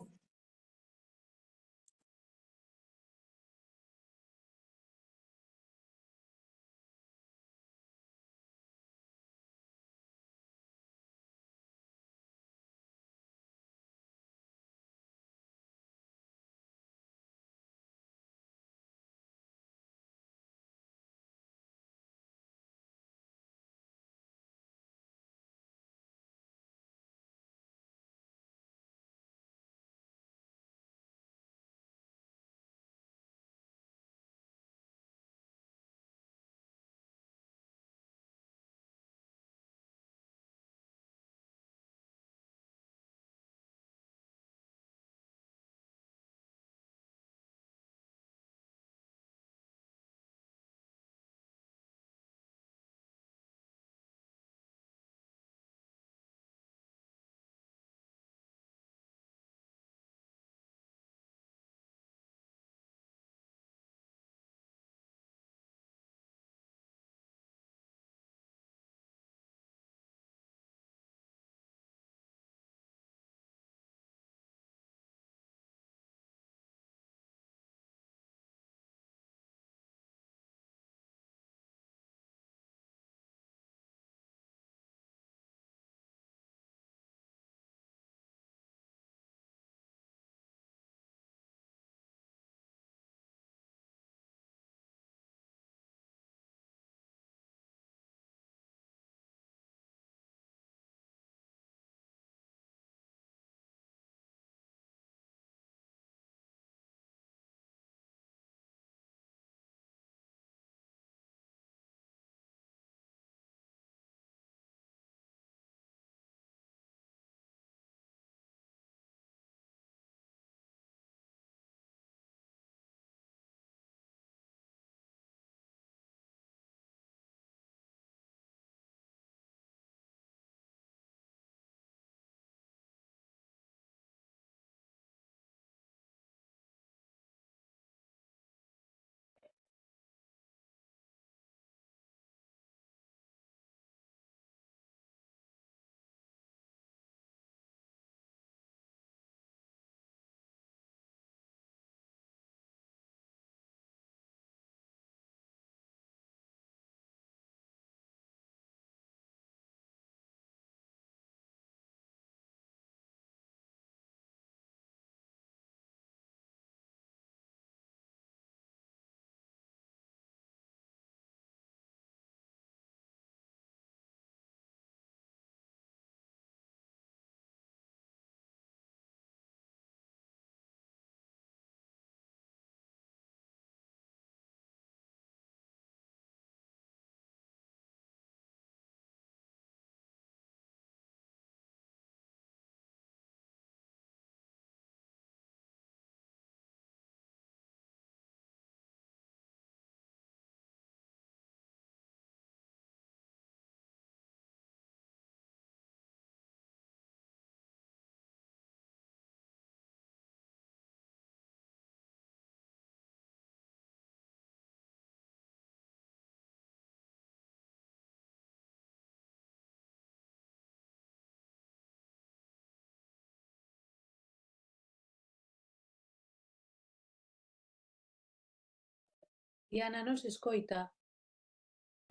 Diana, non se escoita.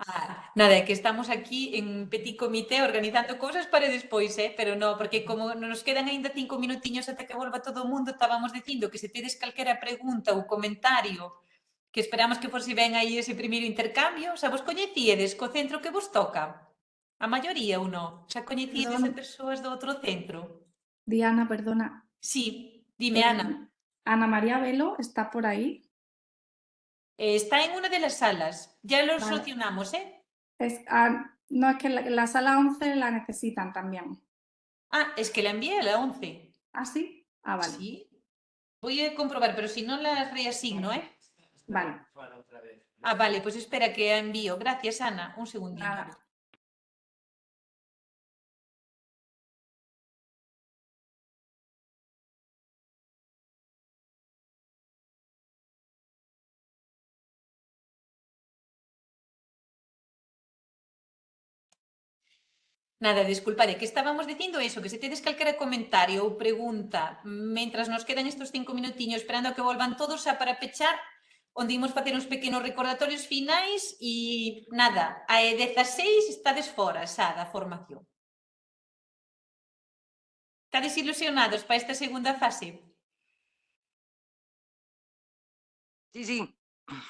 Ah, nada, que estamos aquí en petit comité organizando cousas para despois, eh? pero no, porque como nos quedan aínda cinco minutiños até que volva todo o mundo, estábamos dicindo que se tedes calquera pregunta ou comentario que esperamos que fose ben aí ese primeiro intercambio, xa vos coñecíedes co centro que vos toca? A maioría ou non? Xa coñecíedes a persoas do outro centro? Diana, perdona. Sí, dime, eh, Ana. Ana María Velo está por aí? Eh, está en una de las salas. Ya lo Vale. solucionamos, ¿eh? Es, ah, no, es que la, la sala 11 la necesitan también. Ah, es que la envié a la 11. ¿Ah, sí? Ah, vale. Sí. Voy a comprobar, pero si no las reasigno, ¿eh? Vale. Ah, vale, pues espera que envío. Gracias, Ana. Un segundito. Nada, Nada, disculpa, de que estábamos dicindo eso, que se tedes calquera comentario ou pregunta, mentras nos quedan estos cinco minutiños esperando a que volvan todos a para pechar, onde imos facer uns pequenos recordatorios finais e nada, a 16 estades fora xa da formación. Estades ilusionados para esta segunda fase? Sí, sí.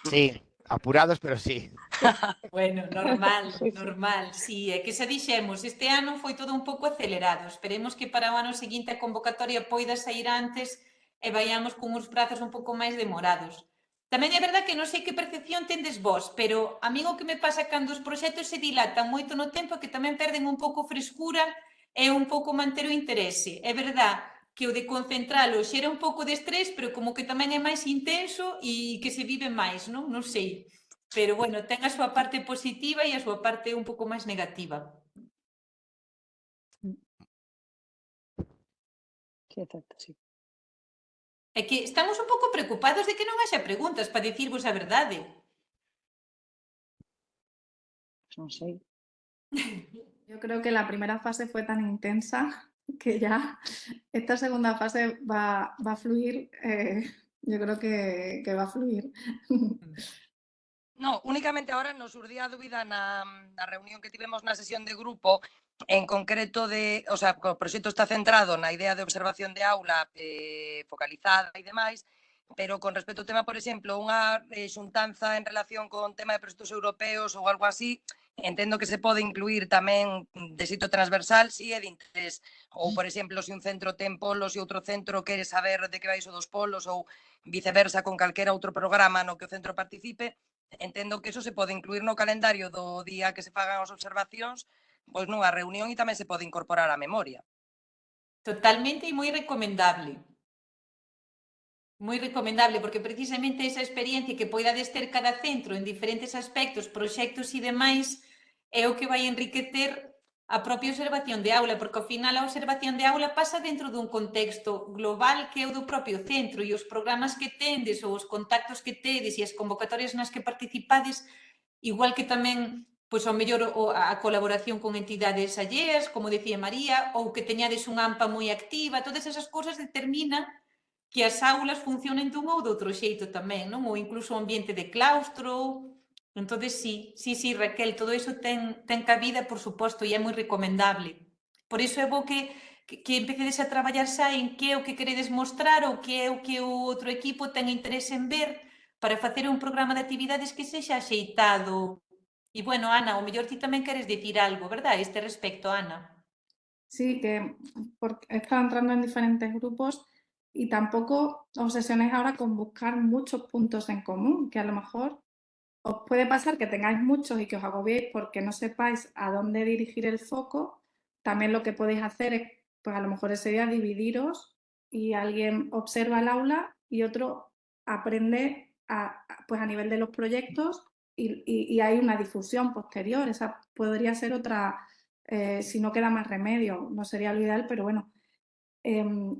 Sí, apurados, pero sí. bueno, normal, normal, sí, é que xa dixemos, este ano foi todo un pouco acelerado, esperemos que para o ano seguinte a convocatoria poida sair antes e vayamos con uns prazos un pouco máis demorados. Tamén é verdad que non sei que percepción tendes vos, pero a mí o que me pasa cando os proxectos se dilatan moito no tempo que tamén perden un pouco frescura e un pouco manter o interese. É verdad que o de concentralo xera un pouco de estrés, pero como que tamén é máis intenso e que se vive máis, non? Non sei. Pero bueno, ten a súa parte positiva e a súa parte un pouco máis negativa. Sí, exacto, sí. É que estamos un pouco preocupados de que non haxa preguntas para dicirvos a verdade. Non sei. Yo creo que la primera fase fue tan intensa que ya esta segunda fase va, va a fluir, eh, yo creo que, que va a fluir. Mm. No, únicamente ahora nos urdía a dúbida na, na reunión que tivemos na sesión de grupo En concreto, de, o sea, o proxecto está centrado na idea de observación de aula eh, focalizada e demais, pero con respecto ao tema, por exemplo, unha eh, xuntanza en relación con tema de proxectos europeos ou algo así, entendo que se pode incluir tamén de sitio transversal si é de interés, ou, por exemplo, se un centro ten polos e outro centro quere saber de que vai iso dos polos ou viceversa con calquera outro programa no que o centro participe, entendo que eso se pode incluir no calendario do día que se fagan as observacións, pois nunha reunión e tamén se pode incorporar a memoria. Totalmente e moi recomendable. Moi recomendable, porque precisamente esa experiencia que poidades ter cada centro en diferentes aspectos, proxectos e demais, é o que vai enriquecer a propia observación de aula, porque ao final a observación de aula pasa dentro dun contexto global que é o do propio centro e os programas que tendes ou os contactos que tedes e as convocatorias nas que participades, igual que tamén pois ao mellor o, a colaboración con entidades alleas, como decía María, ou que teñades unha AMPA moi activa, todas esas cousas determina que as aulas funcionen dun ou doutro xeito tamén, non? ou incluso o ambiente de claustro, Entonces, sí, sí, sí, Raquel, todo iso ten, ten cabida, por suposto, e é moi recomendable. Por iso é bo que, que, que a traballar xa en que é o que queredes mostrar ou que é o que o outro equipo ten interés en ver para facer un programa de actividades que sexa axeitado. E, bueno, Ana, o mellor ti tamén queres dicir algo, verdad, este respecto, Ana? Sí, que porque he estado entrando en diferentes grupos y tampoco obsesionéis ahora con buscar muchos puntos en común, que a lo mejor os puede pasar que tengáis muchos y que os agobiéis porque no sepáis a dónde dirigir el foco. También lo que podéis hacer es, pues a lo mejor ese día dividiros y alguien observa el aula y otro aprende a, pues a nivel de los proyectos y, y- y hay una difusión posterior. Esa podría ser otra, eh, si no queda más remedio, no sería lo ideal, pero bueno. Em,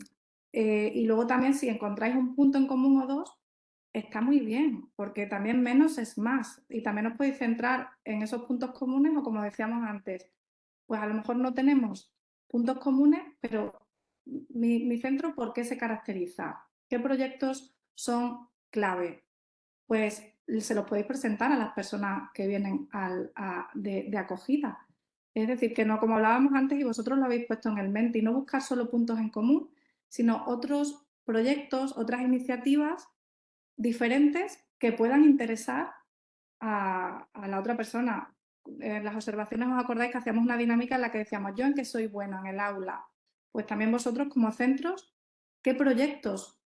eh, y luego también si encontráis un punto en común o dos, está muy bien, porque también menos es más. Y también os podéis centrar en esos puntos comunes o como decíamos antes, pues a lo mejor no tenemos puntos comunes, pero mi, mi centro, ¿por qué se caracteriza? ¿Qué proyectos son clave? Pues se los podéis presentar a las personas que vienen al, a, de, de acogida. Es decir, que no, como hablábamos antes y vosotros lo habéis puesto en el mente, y no buscar solo puntos en común, sino otros proyectos, otras iniciativas diferentes que puedan interesar a, la otra persona. En las observaciones os acordáis que hacíamos una dinámica en la que decíamos, yo en qué soy bueno en el aula. Pues también vosotros como centros, ¿qué proyectos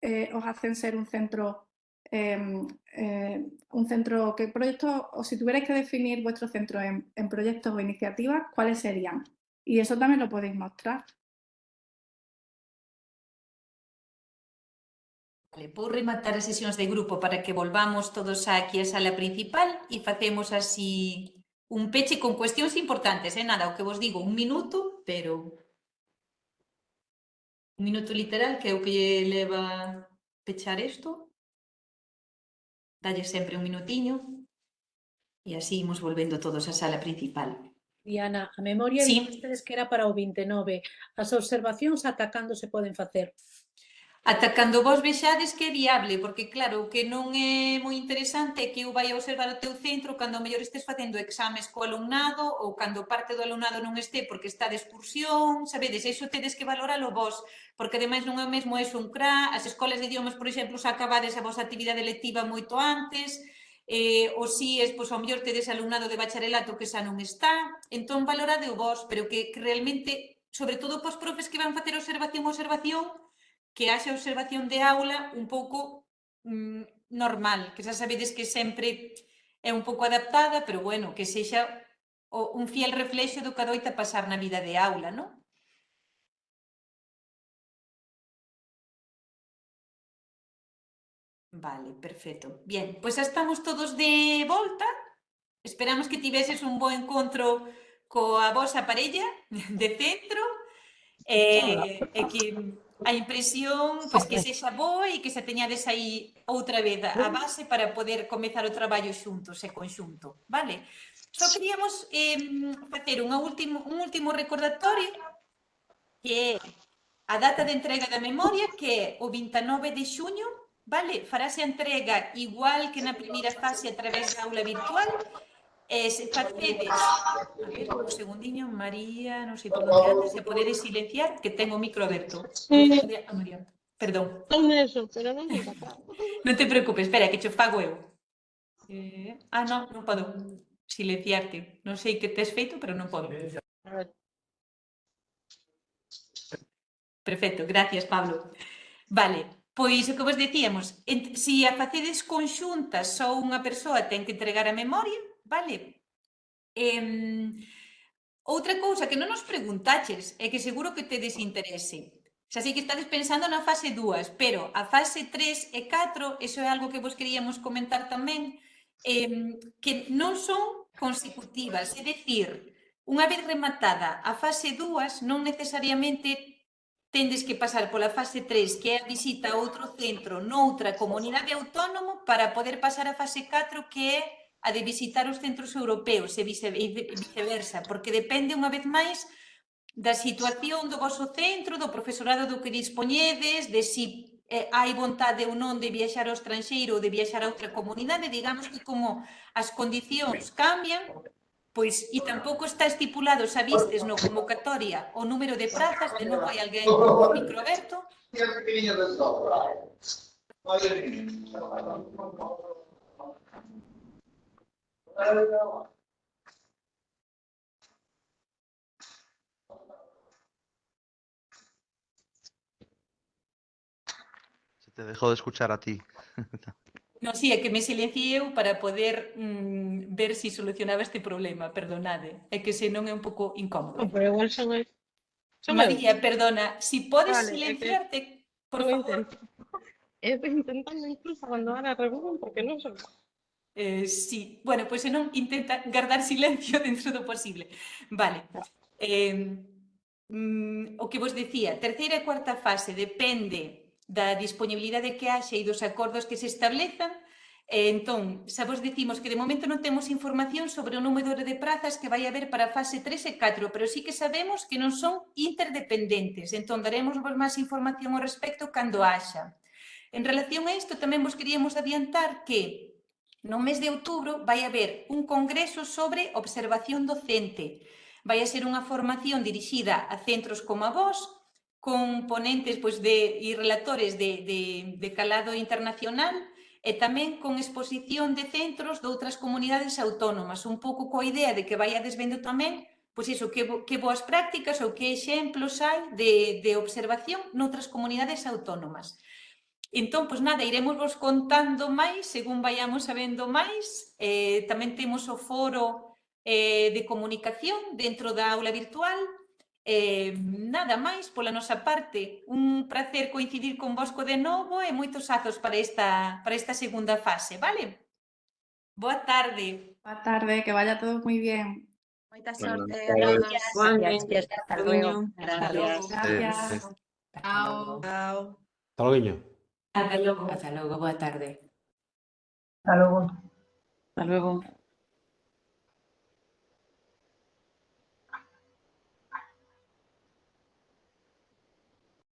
eh, os hacen ser un centro, eh, eh, un centro, qué proyectos, o si tuvierais que definir vuestro centro en, en proyectos o iniciativas, ¿cuáles serían? Y eso también lo podéis mostrar. Vale, vou rematar as sesións de grupo para que volvamos todos aquí á sala principal e facemos así un peche con cuestións importantes, eh? nada, o que vos digo, un minuto, pero un minuto literal que é o que leva pechar isto. Dalle sempre un minutiño e así imos volvendo todos á sala principal. Diana, a memoria sí. que era para o 29. As observacións ata cando se poden facer? Ata cando vos vexades que é viable, porque claro, o que non é moi interesante é que eu vai a observar o teu centro cando mellor estes facendo exames co alumnado ou cando parte do alumnado non este porque está de excursión, sabedes, iso tedes que valoralo vos, porque ademais non é o mesmo eso un CRA, as escolas de idiomas, por exemplo, xa acabades a vosa actividade lectiva moito antes, eh, ou si es, pois, ao mellor tedes alumnado de bacharelato que xa non está, entón valorade o vos, pero que, que realmente, sobre todo pos profes que van facer observación, observación, que haxa observación de aula un pouco mm, normal, que xa sabedes que sempre é un pouco adaptada, pero bueno, que sexa o, un fiel reflexo do que adoita pasar na vida de aula, non? Vale, perfecto. Bien, pois xa estamos todos de volta. Esperamos que tiveses un bo encontro coa vosa parella de centro. Eh, e que a impresión pois, que sexa boa e que se teñades aí outra vez a base para poder comezar o traballo xuntos e conxunto, vale? Só queríamos eh, facer un último, un último recordatorio que é a data de entrega da memoria que é o 29 de xuño, vale? Farase a entrega igual que na primeira fase a través da aula virtual Eh, se facedes, a ver, un segundiño, María, non sei por onde antes, se podedes silenciar, que tengo o micro aberto. Sí. Ah, María, perdón. Non eso, pero non me Non te preocupes, espera, que che fago eu. Eh, ah, non, non podo silenciarte. Non sei que tes feito, pero non podo. Perfecto, gracias, Pablo. Vale, Pois o que vos dicíamos, se a facedes conxuntas só unha persoa ten que entregar a memoria, Vale? Eh, outra cousa que non nos preguntaches e que seguro que te desinterese. Xa sei que estades pensando na fase 2, pero a fase 3 e 4, iso é algo que vos queríamos comentar tamén, eh, que non son consecutivas, é dicir, unha vez rematada a fase 2, non necesariamente tendes que pasar pola fase 3, que é a visita a outro centro noutra comunidade autónomo para poder pasar a fase 4, que é a de visitar os centros europeos e viceversa, porque depende unha vez máis da situación do vosso centro, do profesorado do que dispoñedes, de si eh, hai vontade ou non de viaxar ao estranxeiro ou de viaxar a outra comunidade, digamos que como as condicións cambian, pois e tampouco está estipulado, xa vistes no convocatoria, o número de prazas, de novo hai alguén con micro aberto. Se te dejó de escuchar a ti. Non, si, é que me silenciei eu para poder mm, ver si solucionaba este problema, perdonade. É que senón é un pouco incómodo. Pero igual son eu. Son eu. María, perdona, si podes Vale, é que- silenciarte, por favor. intento. Estoy intentando incluso abandonar a reunión porque non son. Eh, sí, bueno, pois pues, intenta guardar silencio dentro do posible. Vale. Eh, mm, o que vos decía, terceira e cuarta fase depende da disponibilidade que haxe e dos acordos que se establezan, Entón, xa vos dicimos que de momento non temos información sobre o número de prazas que vai haber para a fase 3 e 4, pero sí que sabemos que non son interdependentes, entón daremos vos máis información ao respecto cando haxa. En relación a isto, tamén vos queríamos adiantar que No mes de outubro vai haber un congreso sobre observación docente. Vai a ser unha formación dirixida a centros como a vos, con ponentes pois, de, e relatores de, de, de calado internacional, e tamén con exposición de centros de outras comunidades autónomas, un pouco coa idea de que vai a desvendo tamén pois iso, que, que boas prácticas ou que exemplos hai de, de observación noutras comunidades autónomas. Entón, pois nada, iremos vos contando máis, según vayamos sabendo máis. Eh, tamén temos o foro eh, de comunicación dentro da aula virtual. Eh, nada máis pola nosa parte. Un placer coincidir con vosco de novo e moitos azos para esta, para esta segunda fase, vale? Boa tarde. Boa tarde, que vaya todo moi bien. Moita sorte. a gracias. Gracias. Hasta luego. Gracias. Gracias. Chao. Chao. Hasta luego. Hasta logo. Hasta logo, boa tarde. Hasta luego. Hasta luego.